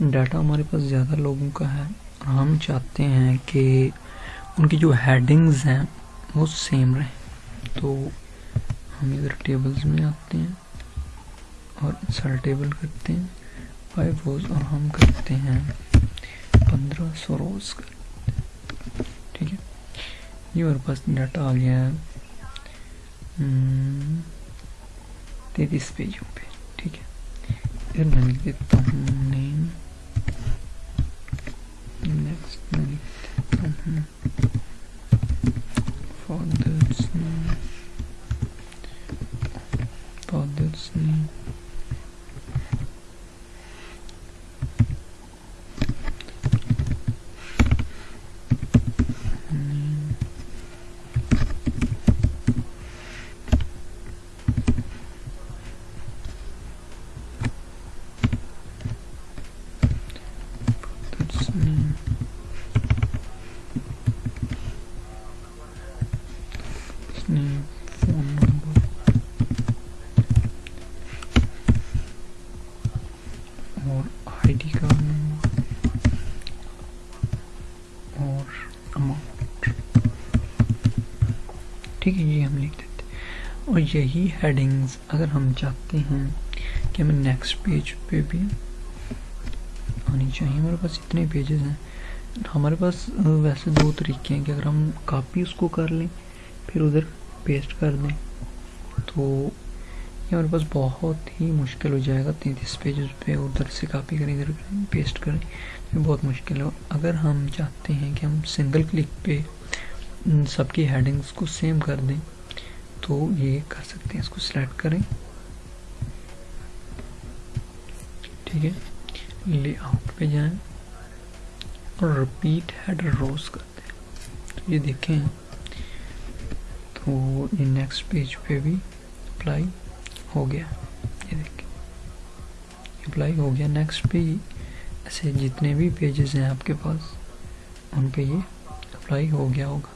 ڈاٹا ہمارے پاس زیادہ لوگوں کا ہے، اور ہم چاہتے ہیں کہ ان کی جو ہیڈنگز ہیں وہ سیم رہیں۔ تو ہم ادھر ٹیبلز میں آتے ہیں اور سر ٹیبل کرتے ہیں۔ فائیو روز اور ہم کرتے ہیں پندرہ سو روز کرتے ٹھیک ہے۔ یہ ہمارے پاس ڈاٹا آ گیا ہے۔ تینتیس پیجوں پہ۔ ٹھیک ہے۔ پھر میں لکھ دیتا ہوں نیم نیکسٹ میں لکھ دیتا ہوں فادرس نیم فادرس نیم ٹھیک ہے یہ ہم لکھ دیتے اور یہی ہیڈنگز اگر ہم چاہتے ہیں کہ ہمیں نیکسٹ پیج پہ بھی آنی چاہیے۔ ہمارے پاس اتنے پیجز ہیں۔ ہمارے پاس ویسے دو طریقے ہیں کہ اگر ہم کاپی اس کو کر لیں، پھر ادھر پیسٹ کر دیں، تو یہ ہمارے پاس بہت ہی مشکل ہو جائے گا۔ تینتیس پیجز پہ ادھر سے کاپی کریں، ادھر پیسٹ کریں، یہ بہت مشکل ہے۔ اگر ہم چاہتے ہیں کہ ہم سنگل کلک پہ سب کی ہیڈنگز کو سیم کر دیں تو یہ کر سکتے ہیں، اس کو سلیکٹ کریں۔ ٹھیک ہے لے آؤٹ پہ جائیں۔ اور رپیٹ ہیڈر روز کرتے ہیں۔ تو یہ دیکھیں۔ تو یہ نیکسٹ پیج پہ بھی اپلائی ہو گیا۔ یہ دیکھیں۔ اپلائی ہو گیا۔ نیکسٹ پہ ایسے جتنے بھی پیجز ہیں آپ کے پاس، ان پہ یہ اپلائی ہو گیا ہوگا۔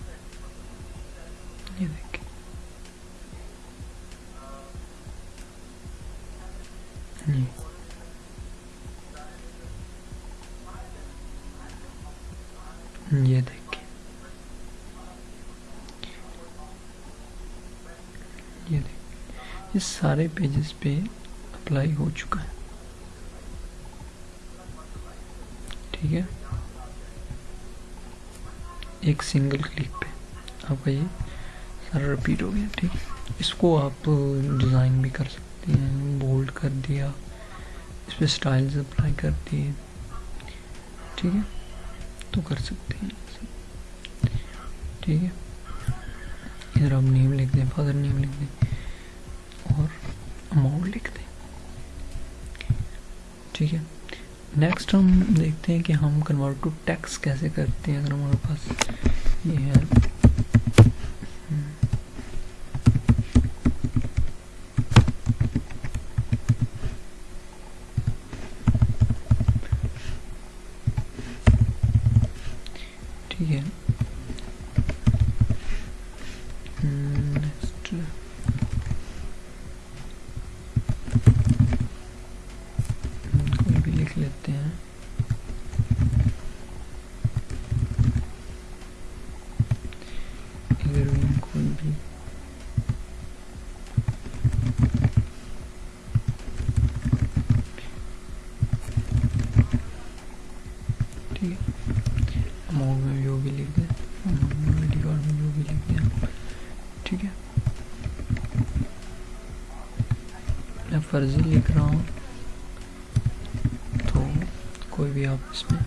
سارے پیجز پہ اپلائی ہو چکا ہے۔ ٹھیک ہے۔ ایک سنگل کلک پہ۔ آپ کا یہ سارا رپیٹ ہو گیا۔ ٹھیک۔ ہے اس کو آپ ڈیزائن بھی کر سکتے ہیں۔ بولڈ کر دیا۔ اس پہ سٹائلز اپلائی کر دیے۔ ٹھیک ہے۔ تو کر سکتے ہیں۔ ٹھیک ہے۔ ادھر آپ نیم لکھ دیں فادر نیم لکھ دیں۔ اماؤنٹ لکھ دیں ٹھیک ہے۔ نیکسٹ ہم دیکھتے ہیں کہ ہم کنورٹ ٹو ٹیکس کیسے کرتے ہیں۔ اگر ہمارے پاس یہ ہے ٹھیک ہے نیکسٹ کوئی بھی لکھ لیتے ہیں ادھر بھی ہم کوئی بھی ٹھیک ہے اماؤنٹ میں جو بھی لکھ دیں آئی ڈی کارڈ میں جو بھی لکھ دیں ٹھیک ہے میں فرضی لکھ رہا ہوں تو کوئی بھی آپ اس میں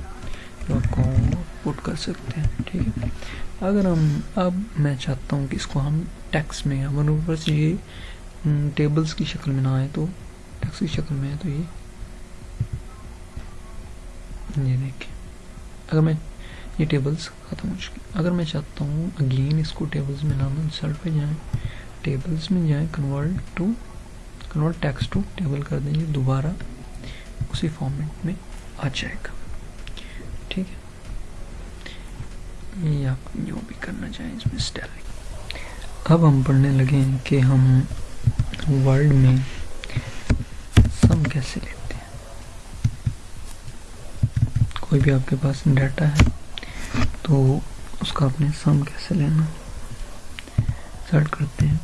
آپ کو پٹ کر سکتے ہیں ٹھیک ہے اگر ہم اب میں چاہتا ہوں کہ اس کو ہم ٹیکس میں اگر اوپر سے یہ ٹیبلز کی شکل میں نہ آئے تو، ٹیکس کی شکل میں ہے تو یہ۔ یہ دیکھیں۔ اگر میں یہ ٹیبلز ختم ہو چکی، اگر میں چاہتا ہوں اگین اس کو ٹیبلز میں لانا انسرٹ پہ جائیں، ٹیبلز میں جائیں convert to convert text to table کر دیں یہ دوبارہ، اسی فارمیٹ میں آ جائے گا ٹھیک ہے آپ جو بھی کرنا چاہیں اس میں اسٹیل اب ہم پڑھنے لگے ہیں کہ ہم ورلڈ میں سم کیسے لیتے ہیں؟ کوئی بھی آپ کے پاس ڈیٹا ہے تو اس کا آپ نے سم کیسے لینا؟ سیٹ کرتے ہیں۔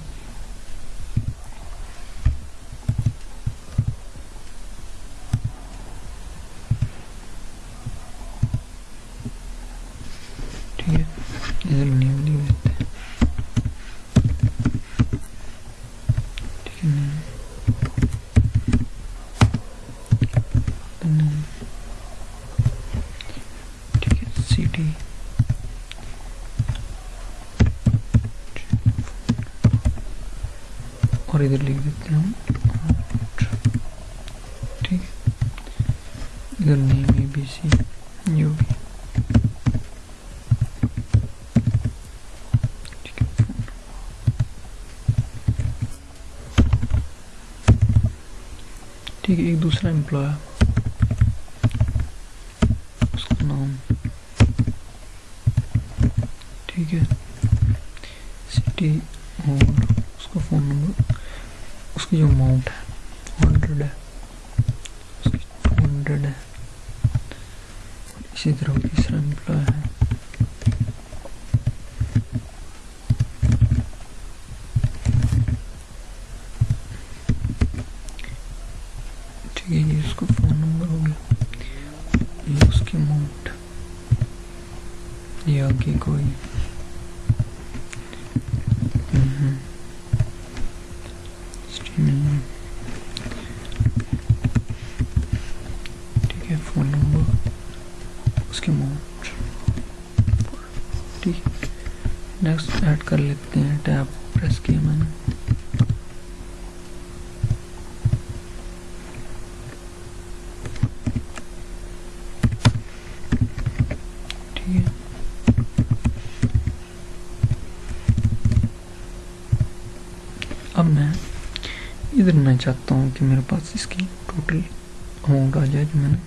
اب میں ادھر میں چاہتا ہوں کہ میرے پاس اس کی ٹوٹل اماؤنٹ آ جائے جو میں نے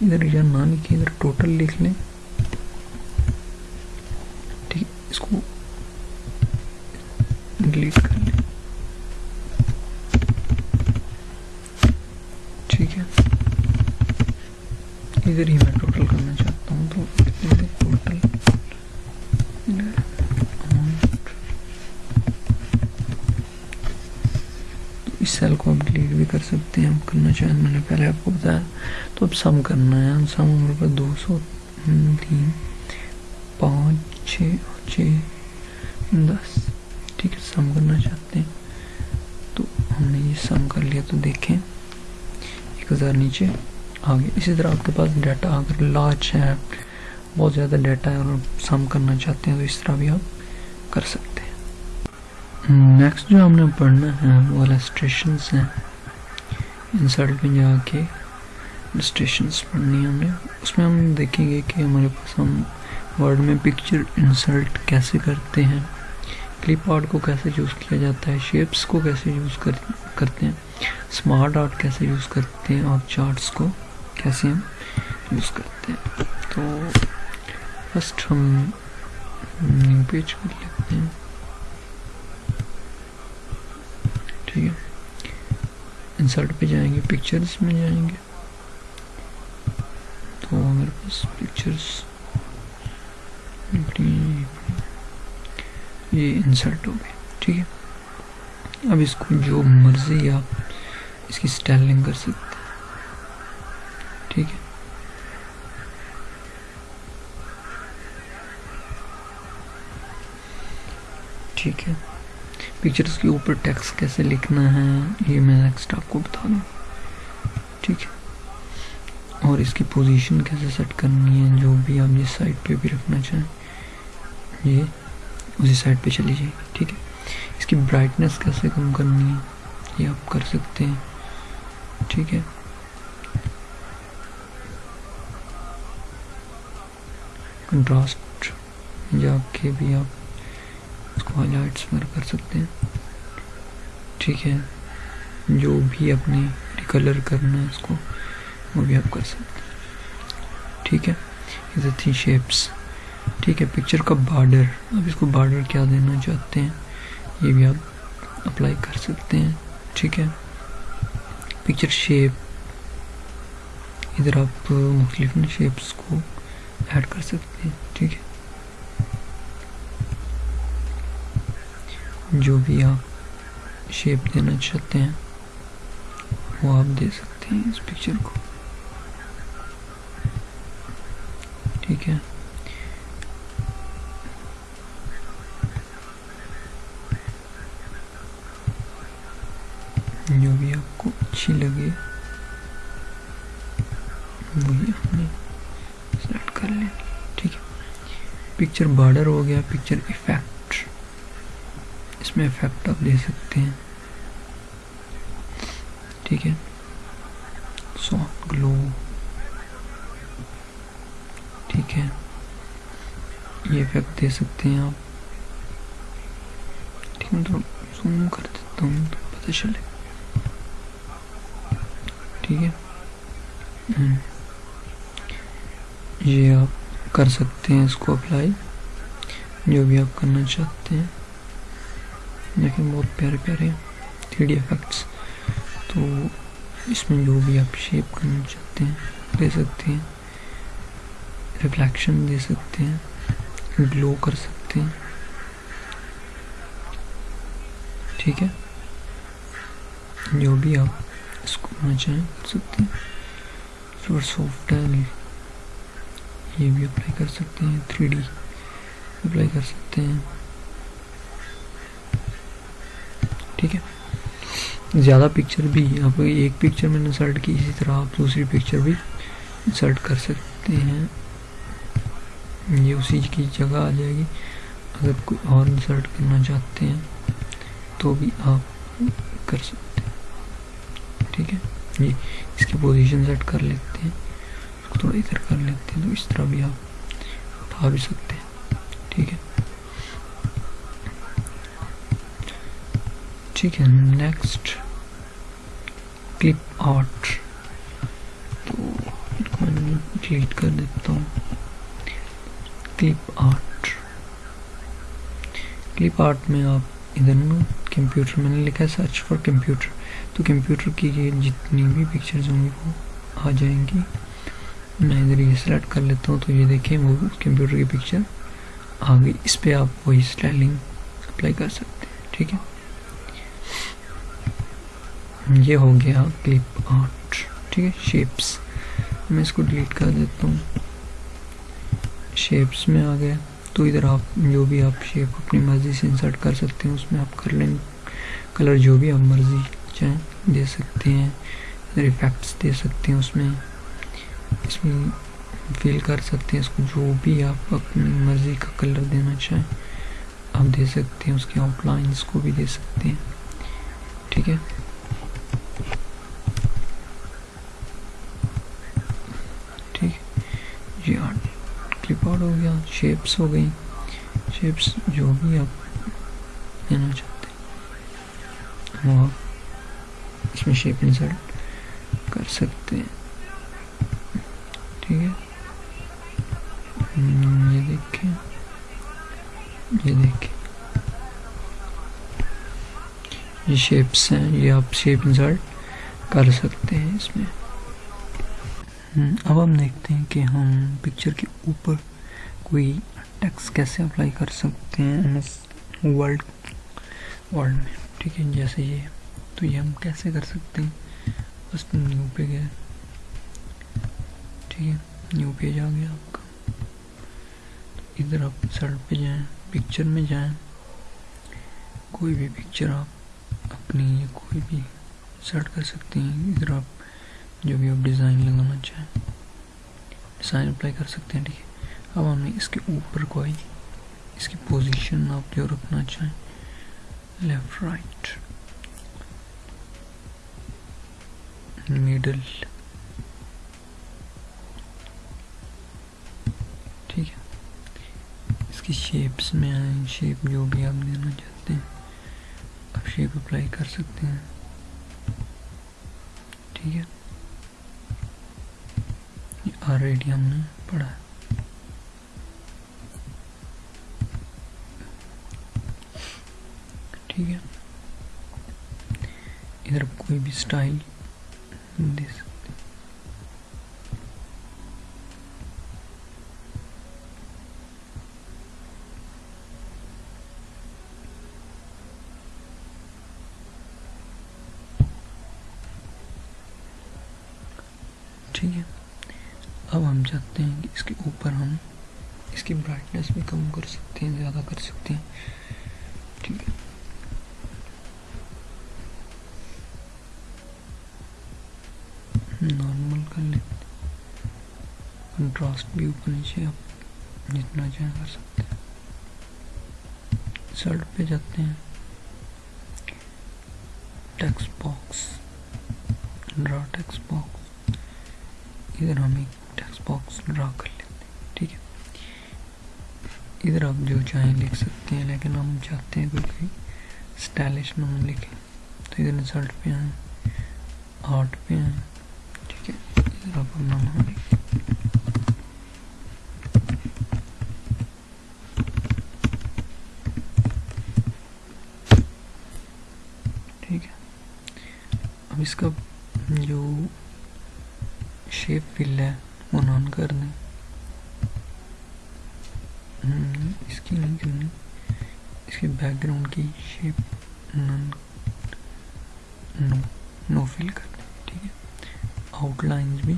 ادھر یا نہ لکھے، ادھر ٹوٹل لکھ لیں۔ ٹھیک، اس کو ڈیلیٹ کر لیں۔ ٹھیک ہے۔ ادھر ہی میں ٹوٹل کرنا چاہتا ہوں تو ادھر ٹوٹل اماؤنٹ اس سیل کو آپ ڈیلیٹ بھی کر سکتے ہیں آپ کرنا چاہیں۔ میں نے پہلے آپ کو بتایا۔ تو اب سم کرنا ہے۔ سم ہمارے پاس دو سو تین، پانچ، چھ چھ، دس۔ ٹھیک ہے، سم کرنا چاہتے ہیں۔ تو ہم نے یہ سم کر لیا، تو دیکھیں۔ ایک ہزار نیچے آ اسی طرح آپ کے پاس ڈیٹا، اگر لارج ہے، بہت زیادہ ڈیٹا ہے اور سم کرنا چاہتے ہیں، تو اس طرح بھی آپ کر سکتے ہیں۔ نیکسٹ جو ہم نے پڑھنا ہے، وہ السٹریشنس ہیں۔ انسلٹ میں جا کے السٹریشنس پڑھنی ہے ہم نے اس میں ہم دیکھیں گے کہ ہمارے پاس ہم ورڈ میں پکچر انسلٹ کیسے کرتے ہیں کلپ آرٹ کو کیسے یوز کیا جاتا ہے شیپس کو کیسے یوز کرتے ہیں اسمارٹ آرٹ کیسے یوز کرتے ہیں، اور چارٹس کو کیسے ہم یوز کرتے ہیں۔ تو فسٹ ہم پیج کر لیتے ہیں ٹھیک ہے انسرٹ پہ جائیں گے پکچرز میں جائیں گے. تو میرے پاس پکچرز یہ انسرٹ ہو گئے. ٹھیک ہے؟ اب اس کو جو مرضی آپ اس کی سٹائلنگ کر سکتے ہیں. ٹھیک ہے؟ ٹھیک ہے. پکچرز کے اوپر ٹیکس کیسے لکھنا ہے، یہ میں نیکسٹ آپ کو بتا دوں۔ ٹھیک ہے۔ اور اس کی پوزیشن کیسے سیٹ کرنی ہے، جو بھی آپ جس سائڈ پہ بھی رکھنا چاہیں۔ یہ اسی سائڈ پہ چلی جائے گی، ٹھیک ہے۔ اس کی برائٹنس کیسے کم کرنی ہے، یہ آپ کر سکتے ہیں۔ ٹھیک ہے۔ کنٹراسٹ جا کے بھی آپ اس کو ہائی لائٹس وغیرہ کر سکتے ہیں۔ ٹھیک ہے۔ جو بھی اپنے ریکلر کرنا ہے اس کو وہ بھی آپ کر سکتے ہیں۔ ٹھیک ہے۔ یہ تھی شیپس ٹھیک ہے۔ پکچر کا بارڈر اب اس کو بارڈر کیا دینا چاہتے ہیں؟ یہ بھی آپ اپلائی کر سکتے ہیں۔ ٹھیک ہے۔ پکچر شیپ ادھر آپ مختلف شیپس کو ایڈ کر سکتے ہیں۔ ٹھیک ہے۔ جو بھی آپ شیپ دینا چاہتے ہیں، وہ آپ دے سکتے ہیں اس پکچر کو۔ ٹھیک ہے؟ جو بھی آپ کو اچھی لگے، وہی آپ نے سیلیکٹ کر لیں۔ ٹھیک ہے؟ پکچر بارڈر ہو گیا پکچر افیکٹ اس میں افیکٹ آپ دے سکتے ہیں۔ ٹھیک ہے۔ سافٹ گلو ٹھیک ہے۔ یہ افیکٹ دے سکتے ہیں آپ۔ ٹھیک ہے تو زوم کر دیتا ہوں پتہ چلے۔ ٹھیک ہے۔ یہ آپ کر سکتے ہیں اس کو اپلائی جو بھی آپ کرنا چاہتے ہیں۔ لیکن بہت پیارے پیارے تھری ڈی افیکٹس تو اس میں جو بھی آپ شیپ کرنا چاہتے ہیں دے سکتے ہیں ریفلیکشن دے سکتے ہیں گلو کر سکتے ہیں. ٹھیک ہے؟ جو بھی آپ اس کو کرنا چاہیں کر سکتے ہیں. سوپر سافٹ ہے یہ بھی اپلائی کر سکتے ہیں تھری ڈی اپلائی کر سکتے ہیں. ٹھیک ہے۔ زیادہ پکچر بھی آپ ایک پکچر میں انسرٹ کی، اسی طرح آپ دوسری پکچر بھی انسرٹ کر سکتے ہیں۔ یہ اسی کی جگہ آ جائے گی۔ اگر کوئی اور انسرٹ کرنا چاہتے ہیں تو بھی آپ کر سکتے ہیں۔ ٹھیک ہے۔ جی اس کی پوزیشن سیٹ کر لیتے ہیں۔ اس کو تھوڑا ادھر کر لیتے ہیں تو اس طرح بھی آپ اٹھا بھی سکتے ہیں۔ ٹھیک ہے۔ ٹھیک ہے نیکسٹ کلپ آرٹ تو میں ڈیلیٹ کر دیتا ہوں. کلپ آرٹ کلپ آرٹ میں آپ ادھر نا کمپیوٹر میں نے لکھا ہے سرچ فار کمپیوٹر تو کمپیوٹر کی یہ جتنی بھی پکچرز ہوں گی وہ آ جائیں گی. میں ادھر یہ سلیکٹ کر لیتا ہوں، تو یہ دیکھیں وہ کمپیوٹر کی پکچر آ گئی. اس پہ آپ وہی اسٹائلنگ اپلائی کر سکتے ہیں، ٹھیک ہے؟ یہ ہو گیا کلپ آرٹ ٹھیک ہے؟ شیپس میں اس کو ڈیلیٹ کر دیتا ہوں. شیپس میں آ گیا. تو ادھر آپ جو بھی آپ شیپ اپنی مرضی سے انسرٹ کر سکتے ہیں، اس میں آپ کر لیں کلر جو بھی آپ مرضی چاہیں دے سکتے ہیں، ادھر افیکٹس دے سکتے ہیں اس میں. اس میں فیل کر سکتے ہیں، اس کو جو بھی آپ اپنی مرضی کا کلر دینا چاہیں آپ دے سکتے ہیں، اس کے آؤٹ لائنس کو بھی دے سکتے ہیں. ٹھیک ہے ٹھیک ہے جی ہاں کلپ آؤٹ ہو گیا شیپس ہو گئی شیپس جو بھی آپ لینا چاہتے ہیں، وہ آپ اس میں شیپ انسرٹ کر سکتے ہیں۔ ٹھیک ہے؟ یہ دیکھیں۔ یہ دیکھیں۔ یہ شیپس ہیں، یہ آپ شیپ انسرٹ کر سکتے ہیں اس میں۔ اب ہم دیکھتے ہیں کہ ہم پکچر کے اوپر کوئی ٹیکس کیسے اپلائی کر سکتے ہیں ایم ایس ورلڈ ورلڈ میں۔ ٹھیک ہے، جیسے یہ۔ تو یہ ہم کیسے کر سکتے ہیں؟ بس نیو پہ گئے ٹھیک ہے نیو پیج آ گیا آپ کا۔ ادھر آپ سرٹ پہ جائیں پکچر میں جائیں۔ کوئی بھی پکچر آپ اپنی کوئی بھی سرٹ کر سکتے ہیں۔ ادھر آپ جو بھی آپ ڈیزائن لگانا چاہیں۔ ڈیزائن اپلائی کر سکتے ہیں، ٹھیک ہے۔ اب ہم نے اس کے اوپر کوئی، اس کی پوزیشن آپ جو رکھنا چاہیں۔ لیفٹ رائٹ میڈل ٹھیک ہے۔ اس کی شیپس میں آئیں شیپ جو بھی آپ دینا چاہتے ہیں۔ آپ شیپ اپلائی کر سکتے ہیں۔ ٹھیک ہے۔ آلریڈی ہم نے پڑھا ہے ٹھیک ہے۔ ادھر کوئی بھی سٹائل دے سکتے ٹھیک ہے اب ہم چاہتے ہیں کہ اس کے اوپر ہم اس کی برائٹنس بھی کم کر سکتے ہیں، زیادہ کر سکتے ہیں۔ ٹھیک ہے۔ نارمل کر لیتے کنٹراسٹ بھی اوپر نیچے آپ جتنا چاہیں کر سکتے ہیں۔ سرٹ پہ جاتے ہیں۔ Text box draw text box ادھر ہم ایک ٹیکس باکس ڈرا کر لیتے ہیں ٹھیک ہے ادھر آپ جو چاہیں لکھ سکتے ہیں لیکن ہم چاہتے ہیں کوئی کوئی اسٹائلش نام لکھیں۔ تو ادھر انسلٹ پہ آئیں آرٹ پہ آئیں ٹھیک ہے ادھر آپ اپنا نام لکھیں ٹھیک ہے اب اس کا جو شیپ فل ہے وہ نان کر دیں اس کی نہیں کرنی اس کے بیک گراؤنڈ کی shape none no no fill کر دیں ٹھیک ہے آؤٹ لائنز بھی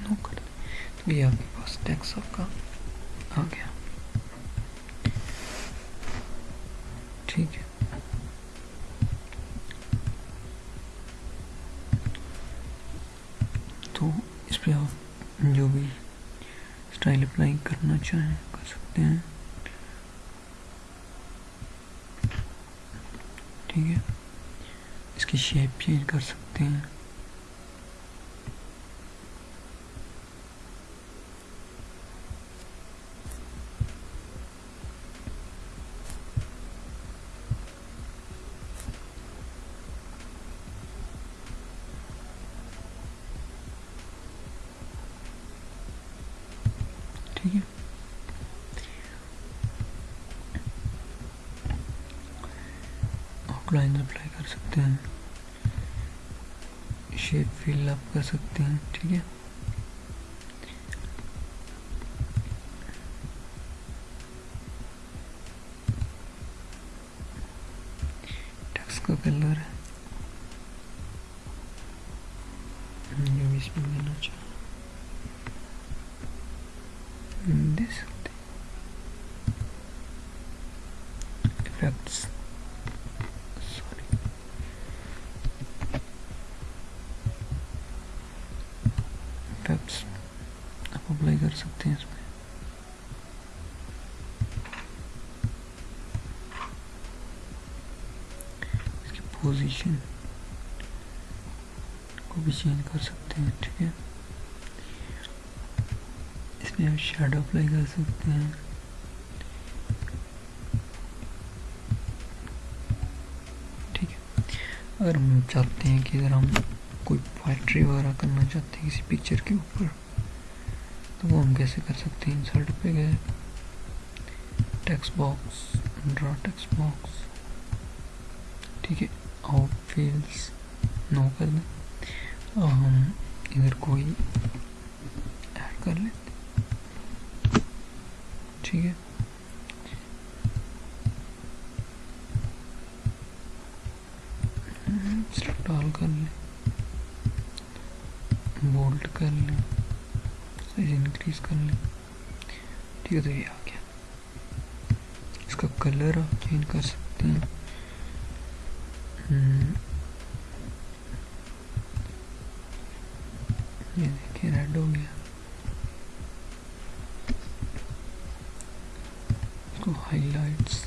نو کر دیں تو یہ آپ کے پاس ٹیکس آپ کا آ گیا ٹھیک ہے تو اس پہ آپ جو بھی اسٹائل اپلائی کرنا چاہیں کر سکتے ہیں ٹھیک ہے اس کی شیپ چینج کر سکتے ہیں ہیں آؤٹ لائن اپلائی کر سکتے ہیں۔ شیپ فل اپ کر سکتے ہیں، ٹھیک ہے ٹیکس کا کلر ہے جو بھی اس میں دینا چاہوں دے سکتے افیکٹس سوری افیکٹس آپ اپلائی کر سکتے ہیں اس میں پوزیشن کو بھی چینج کر سکتے ہیں ٹھیک ہے اس میں آپ شیڈو اپلائی کر سکتے ہیں ٹھیک ہے اگر ہم چاہتے ہیں کہ اگر ہم کوئی پوائٹری وغیرہ کرنا چاہتے ہیں کسی پکچر کے اوپر تو وہ ہم کیسے کر سکتے ہیں انسرٹ پہ گئے text box draw text box ٹھیک ہے آؤٹ فیلس نو کر دیں اور ہم ادھر کوئی ایڈ کر لیتے ٹھیک ہے ڈال کر لیں بولٹ کر لیں سائز انکریز کر لیں ٹھیک ہے تو یہ آ گیا اس کا کلر آپ چینج کر سکتے ہیں یہ دیکھیں ریڈ ہو گیا اس کو ہائی لائٹس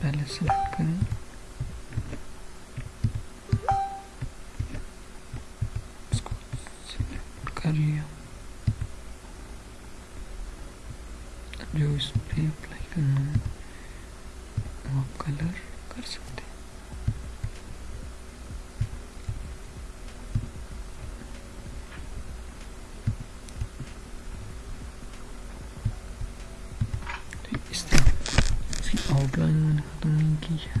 پہلے سلیکٹ کریں اس کو سلیکٹ کر لیا جو اس پہ اپلائی کرنا ہے وہ کلر کر سکتے ہیں اس طرح اس کی آؤٹ لائن میں نے ختم نہیں کی ہے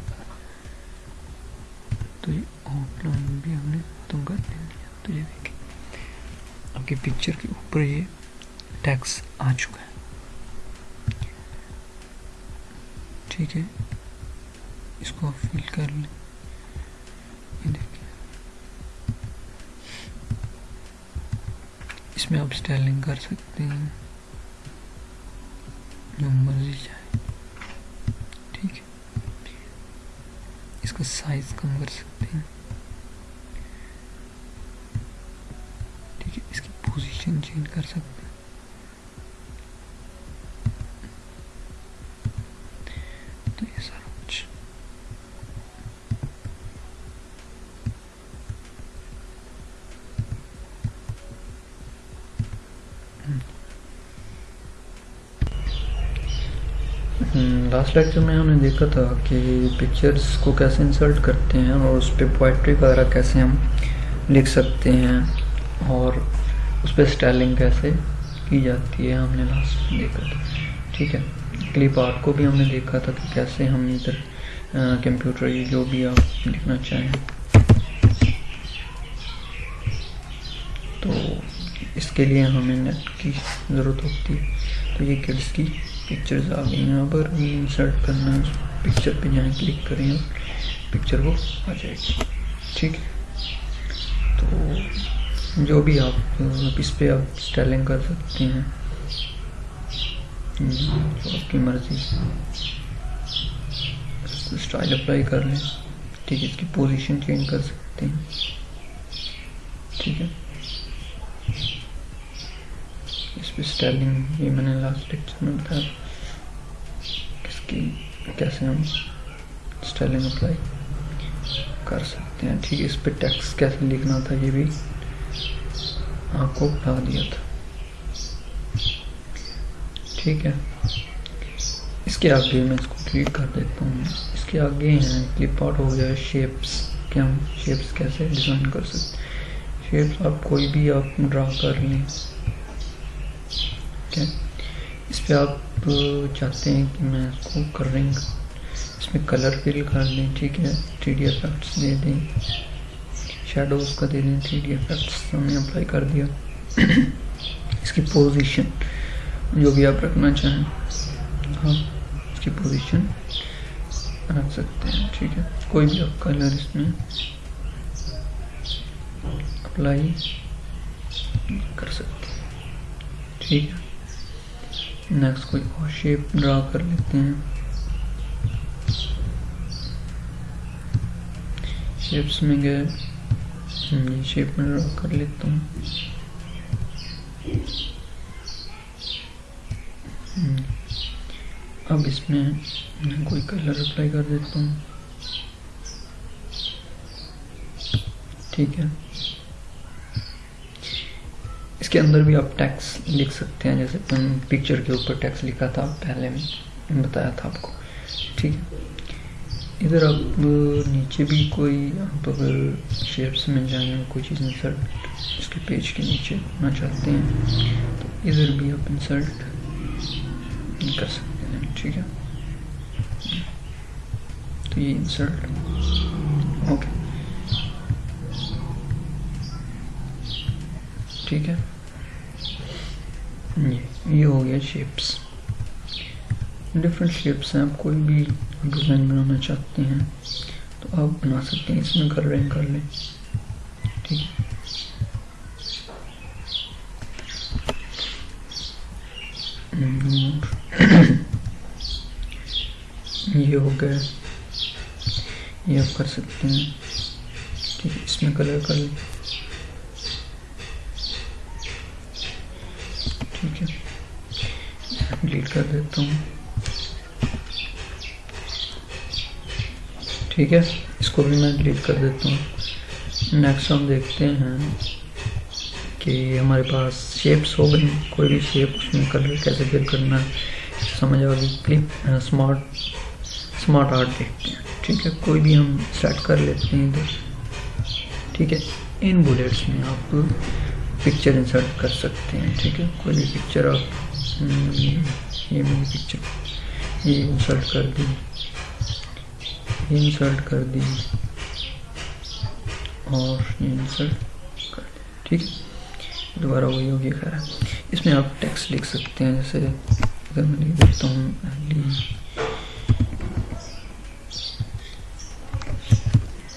تو یہ آؤٹ لائن بھی ہم نے ختم کر دیں گے تو یہ دیکھیں آپ کی پکچر یہ ٹیکس آ چکا ہے۔ ٹھیک ہے۔ اس کو فل کر لیں۔ اس میں آپ اسٹائلنگ کر سکتے ہیں۔ جو مرضی چاہے۔ ٹھیک ہے۔ اس کا سائز کم کر سکتے ہیں ٹھیک ہے اس کی پوزیشن چینج کر سکتے ہیں تو یہ سارا کچھ لاسٹ لیکچر میں ہم نے دیکھا تھا کہ پکچرز کو کیسے انسرٹ کرتے ہیں اور اس پہ پوائٹری وغیرہ کیسے ہم لکھ سکتے ہیں اور اس پہ اسٹائلنگ کیسے کی جاتی ہے ہم نے لاسٹ دیکھا تھا۔ ٹھیک ہے کلپ آرٹ کو بھی ہم نے دیکھا تھا کہ کیسے ہم ادھر کمپیوٹر جو بھی آپ لکھنا چاہیں۔ تو اس کے لیے ہمیں نیٹ کی ضرورت ہوتی ہے۔ تو یہ کڈس کی پکچرز آ گئی یہاں پر انسرٹ کرنا ہے پکچر پہ جائیں کلک کریں پکچر وہ آ جائے گی ٹھیک ہے تو جو بھی آپ اس پہ آپ اسٹائلنگ کر سکتے ہیں جو آپ کی مرضی اسٹائل اپلائی کر لیں ٹھیک ہے اس کی پوزیشن چینج کر سکتے ہیں ٹھیک ہے اس یہ میں نے لاسٹ لیکچر میں بتایا کس کی کیسے ہم اسٹائلنگ اپلائی کر سکتے ہیں ٹھیک ہے اس پہ ٹیکس کیسے لکھنا تھا یہ بھی آپ کو بتا دیا تھا ٹھیک ہے اس کے آگے میں اس کو کلک کر دیتا ہوں اس کے آگے ہیں کلپ آؤٹ ہو گیا شیپس کہ ہم شیپس کیسے ڈیزائن کر سکتے شیپس آپ کوئی بھی آپ ڈرا کر لیں ٹھیک ہے۔ اس پہ آپ چاہتے ہیں کہ میں اس کو کرنگ اس میں کلر فل کر دیں ٹھیک ہے۔ تھری ڈی افیکٹس دے دیں۔ شیڈوز کا دے دیں، تھری ڈی افیکٹس ہم نے اپلائی کر دیا۔ اس کی پوزیشن جو بھی آپ رکھنا چاہیں ہاں اس کی پوزیشن رکھ سکتے ہیں، ٹھیک ہے۔ کوئی بھی آپ کلر اس میں اپلائی کر سکتے ہیں، ٹھیک ہے۔ نیکسٹ کوئی اور شیپ ڈرا کر لیتے ہیں۔ شیپس میں گئے۔ یہ شیپ میں ڈرا کر لیتا ہوں۔ اب اس میں میں کوئی کلر اپلائی کر دیتا ہوں۔ ٹھیک ہے۔ اس کے اندر بھی آپ ٹیکس لکھ سکتے ہیں، جیسے پکچر کے اوپر ٹیکس لکھا تھا، پہلے میں بتایا تھا آپ کو۔ ٹھیک ہے۔ ادھر آپ نیچے بھی کوئی، آپ اگر شیپس مل جائیں کوئی چیز انسرٹ اس کے پیج کے نیچے ہونا چاہتے ہیں، تو ادھر بھی آپ انسرٹ کر سکتے ہیں، ٹھیک ہے۔ تو یہ انسرٹ اوکے ٹھیک ہے۔ یہ ہو گیا شیپس ڈفرینٹ شیپس ہیں آپ کوئی بھی ڈیزائن بنانا چاہتے ہیں تو آپ بنا سکتے ہیں اس میں کر رہے ہیں کر لیں ٹھیک ہے یہ ہو گیا یہ آپ کر سکتے ہیں ٹھیک ہے اس میں کلر کر لیں ٹھیک ہے۔ ڈیلیٹ کر دیتا ہوں۔ ٹھیک ہے، اس کو بھی میں ڈیلیٹ کر دیتا ہوں۔ نیکسٹ ہم دیکھتے ہیں کہ ہمارے پاس شیپس ہو گئی کوئی بھی شیپ اس میں کلر کیسے فل کرنا ہے، سمجھ آ گئی۔ کلپ اسمارٹ اسمارٹ آرٹ دیکھتے ہیں۔ ٹھیک ہے، کوئی بھی ہم سیٹ کر لیتے ہیں ادھر۔ ٹھیک ہے ان بلیٹس میں آپ پکچر انسرٹ کر سکتے ہیں ٹھیک ہے کوئی بھی پکچر آپ یہ میری پکچر یہ انسرٹ کر دی یہ انسرٹ کر دی اور یہ انسرٹ کر دی ٹھیک ہے دوبارہ وہی ہوگی خیر ہے اس میں آپ ٹیکس لکھ سکتے ہیں جیسے اگر میں لکھ دیتا ہوں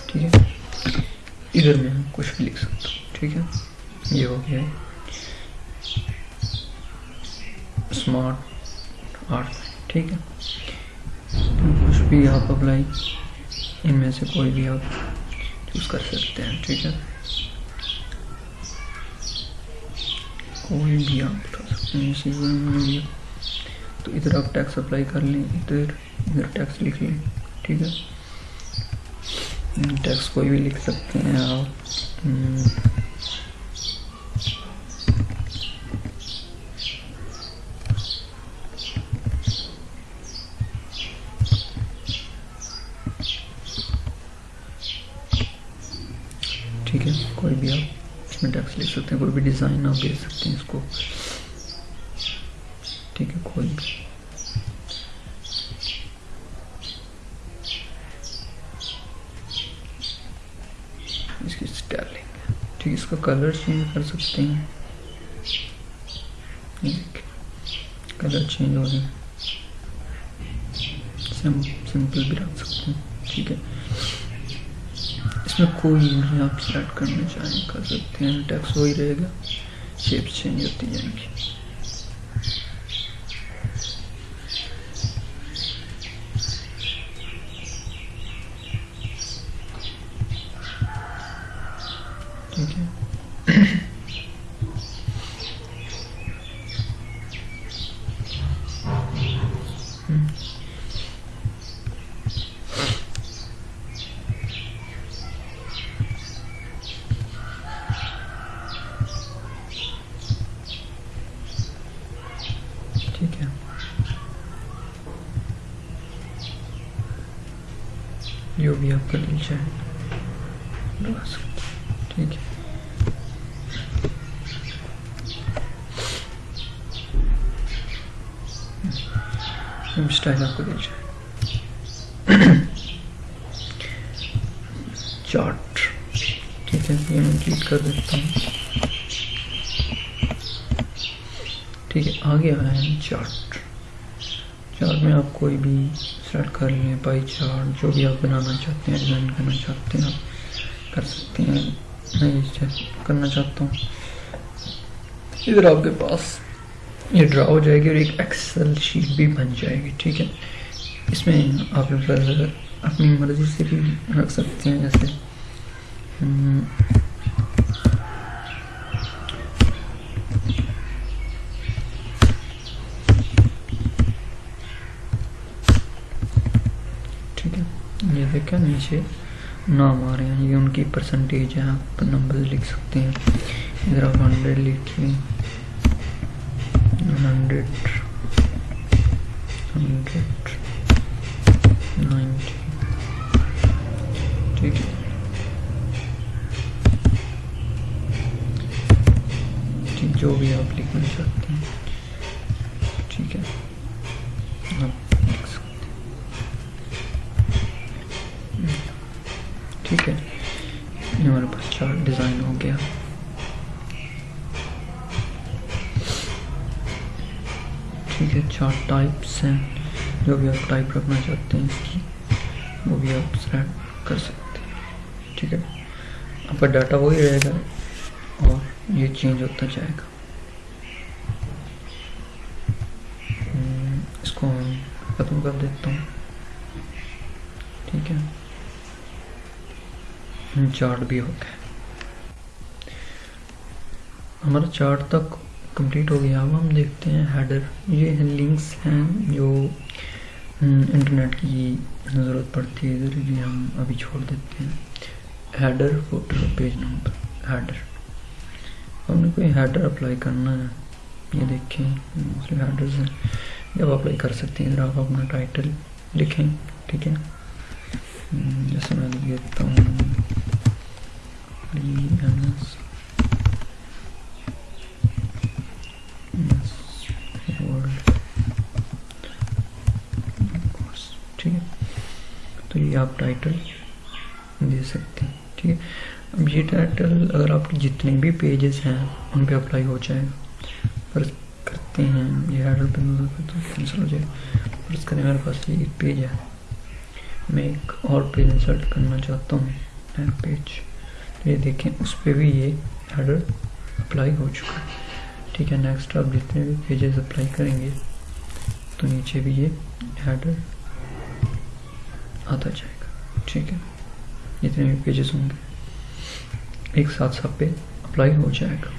ٹھیک ہے ادھر میں کچھ بھی لکھ سکتا ہوں ٹھیک ہے یہ ہو گیا۔ اسمارٹ آرٹ ٹھیک ہے۔ کچھ بھی آپ اپلائی ان میں سے کوئی بھی آپ چوز کر سکتے ہیں، ٹھیک ہے۔ کوئی بھی آپ اٹھا سکتے ہیں تو ادھر آپ ٹیکس اپلائی کر لیں، ادھر ادھر ٹیکس لکھ لیں، ٹھیک ہے۔ ٹیکس کوئی بھی لکھ سکتے ہیں آپ ٹھیک ہے کوئی بھی آپ اس میں ٹیکس لکھ سکتے ہیں کوئی بھی ڈیزائن آپ دے سکتے ہیں اس کو ٹھیک ہے کوئی بھی اس کی اسٹائلنگ ٹھیک اس کا کلر چینج کر سکتے ہیں کلر چینج ہو رہے ہیں سمپل بھی رکھ سکتے ہیں ٹھیک ہے اس میں کوئی نہیں، آپ سلیکٹ کرنا چاہیں کر سکتے ہیں ٹیکس وہی رہے گا شیپس چینج ہوتی جائیں گی ٹھیک ہے ٹھیک ہے جو بھی آپ کا دل چاہے۔ لگا سکتے ٹھیک ہے۔ اسٹائل آپ کو دل چاہے۔ چارٹ ٹھیک ہے، یہ میں کلک کر دیتا ہوں۔ ٹھیک ہے، آگے آیا ہے چارٹ چارٹ میں آپ کوئی بھی سیٹ کر لیں پائی چارٹ جو بھی آپ بنانا چاہتے ہیں ڈیزائن کرنا چاہتے ہیں، آپ کر سکتے ہیں. میں یہ کرنا چاہتا ہوں. ادھر آپ کے پاس یہ ڈرا ہو جائے گی اور ایک ایکسل شیٹ بھی بن جائے گی، ٹھیک ہے. اس میں آپ اپنی مرضی سے بھی رکھ سکتے ہیں، جیسے دیکھیں نیچے نام آ رہے ہیں۔ یہ ان کی پرسنٹیج ہے آپ نمبر لکھ سکتے ہیں۔ ادھر آپ ہنڈریڈ لکھیں۔ ہنڈریڈ ہنڈریڈ نائنٹی ٹھیک ہے۔ جی، جو بھی آپ لکھنا چاہتے ہیں ٹھیک ہے آپ لکھ سکتے ہیں ٹھیک ہے یہ ہمارے پاس چارٹ ڈیزائن ہو گیا ٹھیک ہے چارٹ ٹائپس ہیں جو بھی آپ ٹائپ رکھنا چاہتے ہیں وہ بھی آپ سلیکٹ کر سکتے ہیں۔ ٹھیک ہے۔ آپ کا ڈاٹا وہی رہے گا اور یہ چینج ہوتا جائے گا۔ اس کو ہم ختم کر دیتا ہوں۔ ٹھیک ہے۔ چارٹ بھی ہو گیا۔ ہمارا چارٹ تک کمپلیٹ ہو گیا۔ اب ہم دیکھتے ہیں ہیڈر یہ لنکس ہیں جو انٹرنیٹ کی ضرورت پڑتی ہے ادھر یہ ہم ابھی چھوڑ دیتے ہیں۔ Header footer page number header ہم نے کوئی ہیڈر اپلائی کرنا ہے؟ یہ دیکھیں ہیڈرز ہیں۔ جب اپلائی کر سکتے ہیں ادھر آپ اپنا ٹائٹل لکھیں، ٹھیک ہے؟ جیسے میں لکھ دیتا ہوں ٹھیک ہے تو یہ آپ ٹائٹل دے سکتے ہیں، ٹھیک ہے؟ اب یہ ٹائٹل اگر آپ کے جتنے بھی پیجز ہیں، ان پہ اپلائی ہو جائے گا۔ فرض کرتے ہیں، یہ ہیڈر پہ نظر پہ تو کینسل ہو جائے فرض کریں میرے پاس یہ ایک پیج ہے۔ میں ایک اور پیج انسرٹ کرنا چاہتا ہوں نیک پیج تو یہ دیکھیں، اس پہ بھی یہ ہیڈر اپلائی ہو چکا ہے۔ ٹھیک ہے نیکسٹ آپ جتنے بھی پیجز اپلائی کریں گے، تو نیچے بھی یہ ہیڈر آتا جائے گا۔ ٹھیک ہے؟ جتنے بھی پیجز ہوں گے۔ ایک ساتھ سب پہ اپلائی ہو جائے گا۔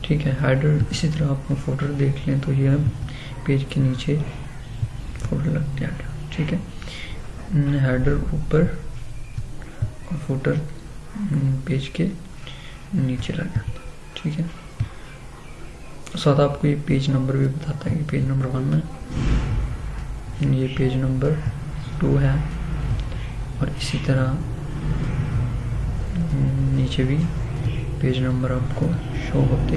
ٹھیک ہے؟ ہیڈر اسی طرح آپ فوٹر دیکھ لیں تو یہ پیج کے نیچے فوٹر لگ جائے گا ٹھیک ہے؟ ہیڈر اوپر اور فوٹر پیج کے نیچے لگ جاتا ٹھیک ہے؟ ساتھ آپ کو یہ پیج نمبر بھی بتاتا ہے کہ پیج نمبر ون ہے یہ پیج نمبر ٹو ہے اور اسی طرح نیچے بھی پیج نمبر آپ کو شو ہوتے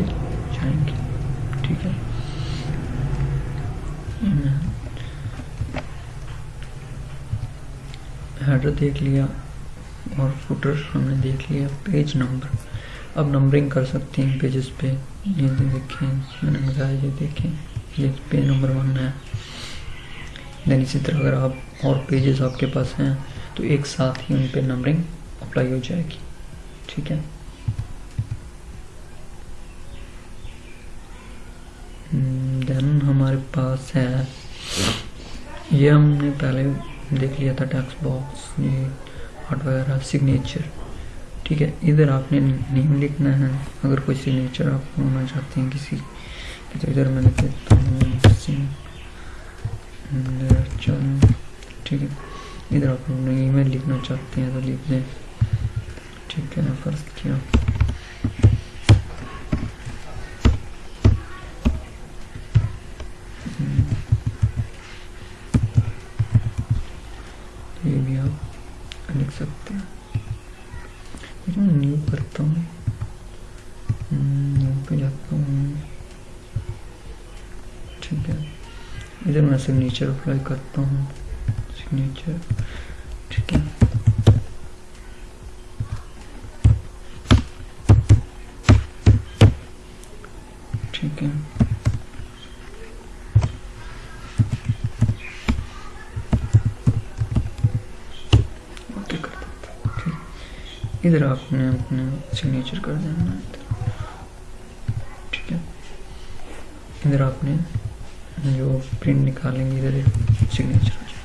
جائیں گے۔ ٹھیک ہے۔ ہیڈر دیکھ لیا اور فوٹر ہم نے دیکھ لیا پیج نمبر اب نمبرنگ کر سکتے ہیں پیجز پہ۔ یہ دیکھیں میں نے بتایا یہ دیکھیں۔ یہ پیج نمبر ون ہے۔ دین اسی طرح اگر آپ اور پیجز آپ کے پاس ہیں، تو ایک ساتھ ہی ان پہ نمبرنگ اپلائی ہو جائے گی۔ ٹھیک ہے؟ دین ہمارے پاس ہے۔ یہ ہم نے پہلے دیکھ لیا تھا ٹیکس باکس یہ آرٹ وغیرہ سگنیچر ٹھیک ہے؟ ادھر آپ نے نیم لکھنا ہے۔ اگر کوئی سگنیچر آپ ہونا چاہتے ہیں کسی تو ادھر میں لکھ دیتا ہوں ٹھیک ہے۔ ادھر آپ ای میل لکھنا چاہتے ہیں تو لکھ دیں۔ ٹھیک ہے فرض کیا۔ یہ بھی آپ لکھ سکتے ہیں۔ نیو کرتا ہوں۔ نیو پہ جاتا ہوں۔ ٹھیک ہے۔ ادھر میں سگنیچر اپلائی کرتا ہوں۔ سگنیچر ٹھیک ہے ٹھیک ہے ادھر آپ نے اپنے سگنیچر کر دینا ہے ٹھیک ہے ادھر آپ نے جو پرنٹ نکالیں گے ادھر سگنیچر ہو جائے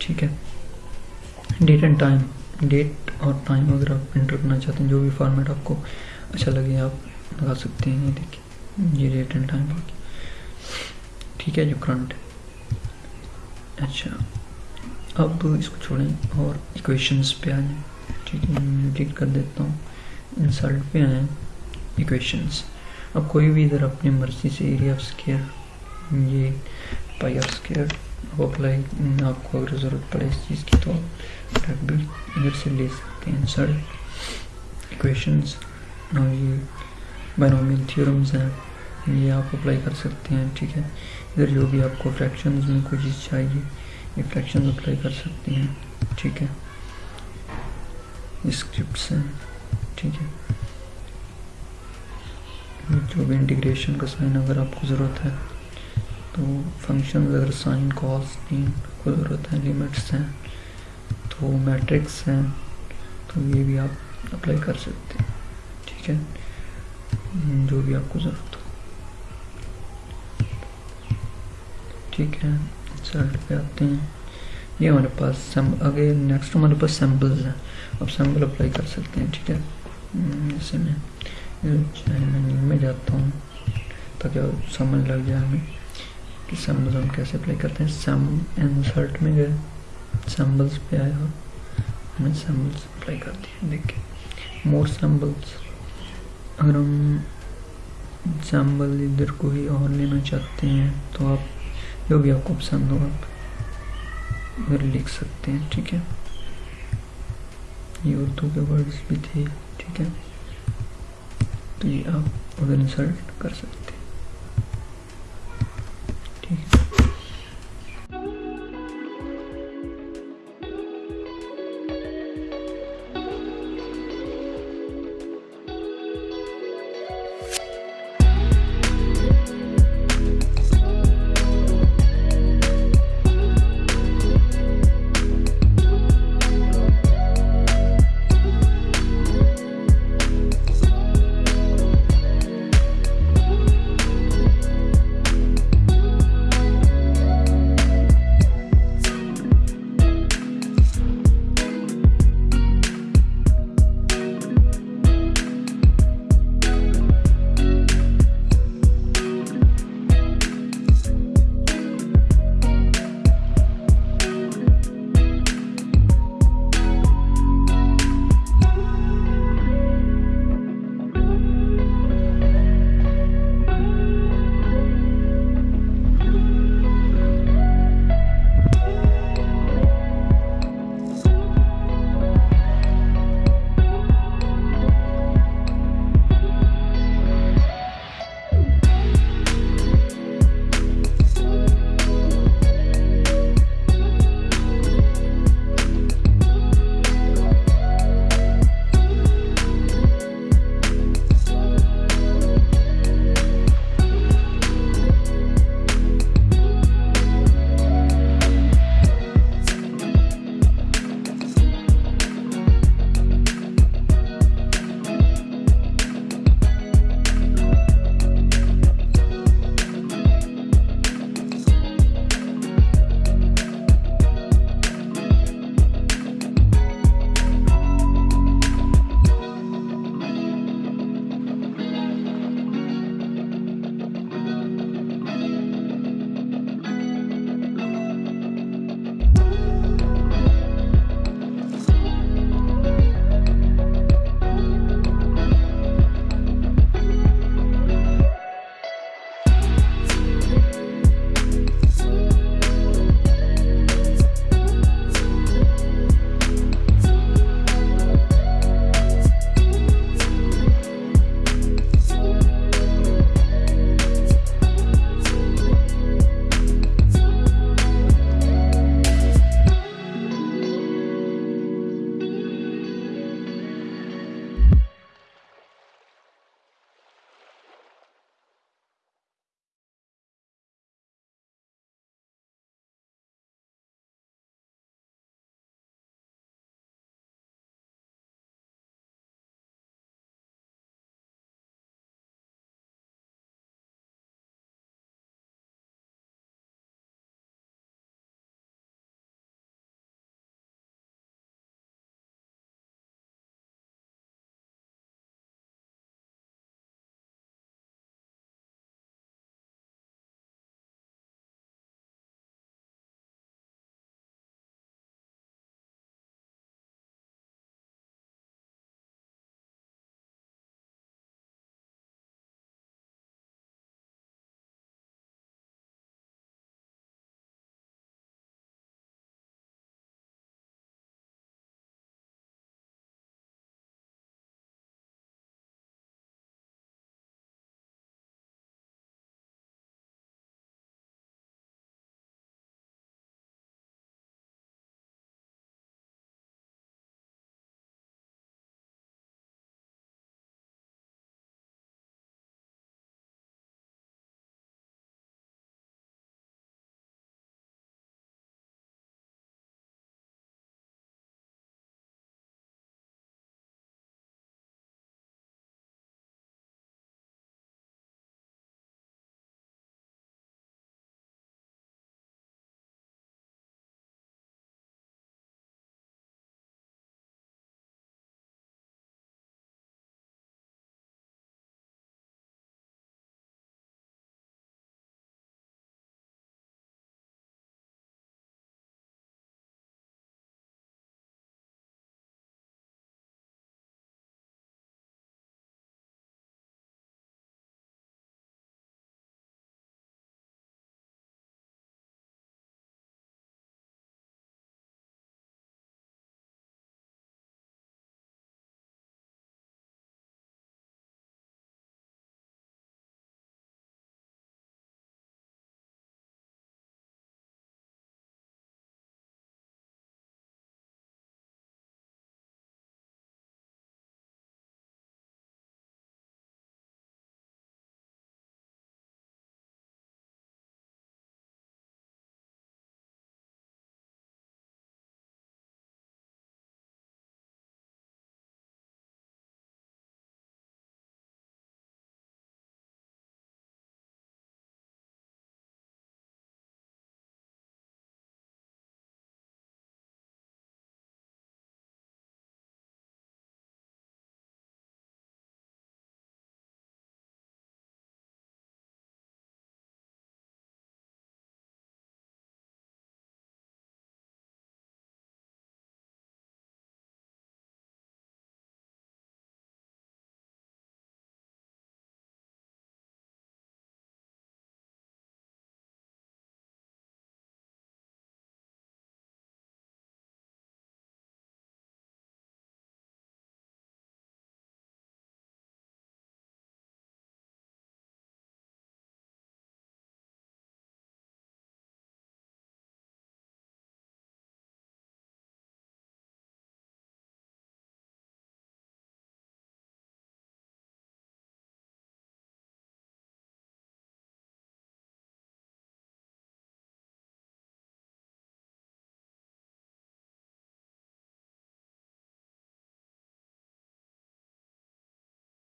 ٹھیک ہے ڈیٹ اینڈ ٹائم ڈیٹ اور ٹائم اگر آپ انٹر کرنا چاہتے ہیں، جو بھی فارمیٹ آپ کو اچھا لگے، آپ لگا سکتے ہیں۔ یہ دیکھیں۔ یہ ڈیٹ اینڈ ٹائم ہوگی۔ ٹھیک ہے، جو کرنٹ ہے۔ اچھا۔ اب اس کو چھوڑیں اور ایکویشنز پہ آ جائیں۔ ٹھیک ہے، میں ڈیٹ کر دیتا ہوں۔ انسلٹ پہ آئیں۔ ایکویشنز اب کوئی بھی ادھر اپنی مرضی سے ایریا آف اسکیئر یہ پائی آف اسکیئر وہ اپلائی آپ کو اگر ضرورت پڑے اس چیز کی تو بھی ادھر سے لے سکتے ہیں انسلٹ ایکویشنز اور یہ بائنومیل تھیورمز ہیں یہ آپ اپلائی کر سکتے ہیں ٹھیک ہے ادھر جو بھی آپ کو فریکشنز میں کوئی چیز چاہیے یہ فریکشنز اپلائی کر سکتے ہیں ٹھیک ہے اسکرپٹس ہیں ٹھیک ہے جو بھی انٹیگریشن کا سائن اگر آپ کو ضرورت ہے تو فنکشن اگر سائن کالس کی کو ضرورت ہے لیمٹس ہیں، تو میٹرکس ہیں، تو یہ بھی آپ اپلائی کر سکتے ہیں، ٹھیک ہے، جو بھی آپ کو ضرورت ہو۔ ٹھیک ہے سلٹ پہ آتے ہیں۔ یہ ہمارے پاس آگے نیکسٹ ہمارے پاس سیمپلز ہیں اب سیمپل اپلائی کر سکتے ہیں، ٹھیک ہے۔ جیسے میں میں میں جاتا ہوں تاکہ سمجھ لگ جائے ہمیں۔ کہ سیمبلز ہم کیسے اپلائی کرتے ہیں؟ سیم انسرٹ میں گئے سیمبلز پہ آئے اور ہمیں سیمبلز اپلائی کر دیے دیکھیں۔ مور سیمبلز اگر ہم سیمبل ادھر کوئی اور لینا چاہتے ہیں، تو آپ جو بھی آپ کو پسند ہو، آپ ادھر لکھ سکتے ہیں، ٹھیک ہے؟ یہ اردو کے ورڈز بھی تھے، ٹھیک ہے؟ تو یہ آپ ادھر انسرٹ کر سکتے Okay.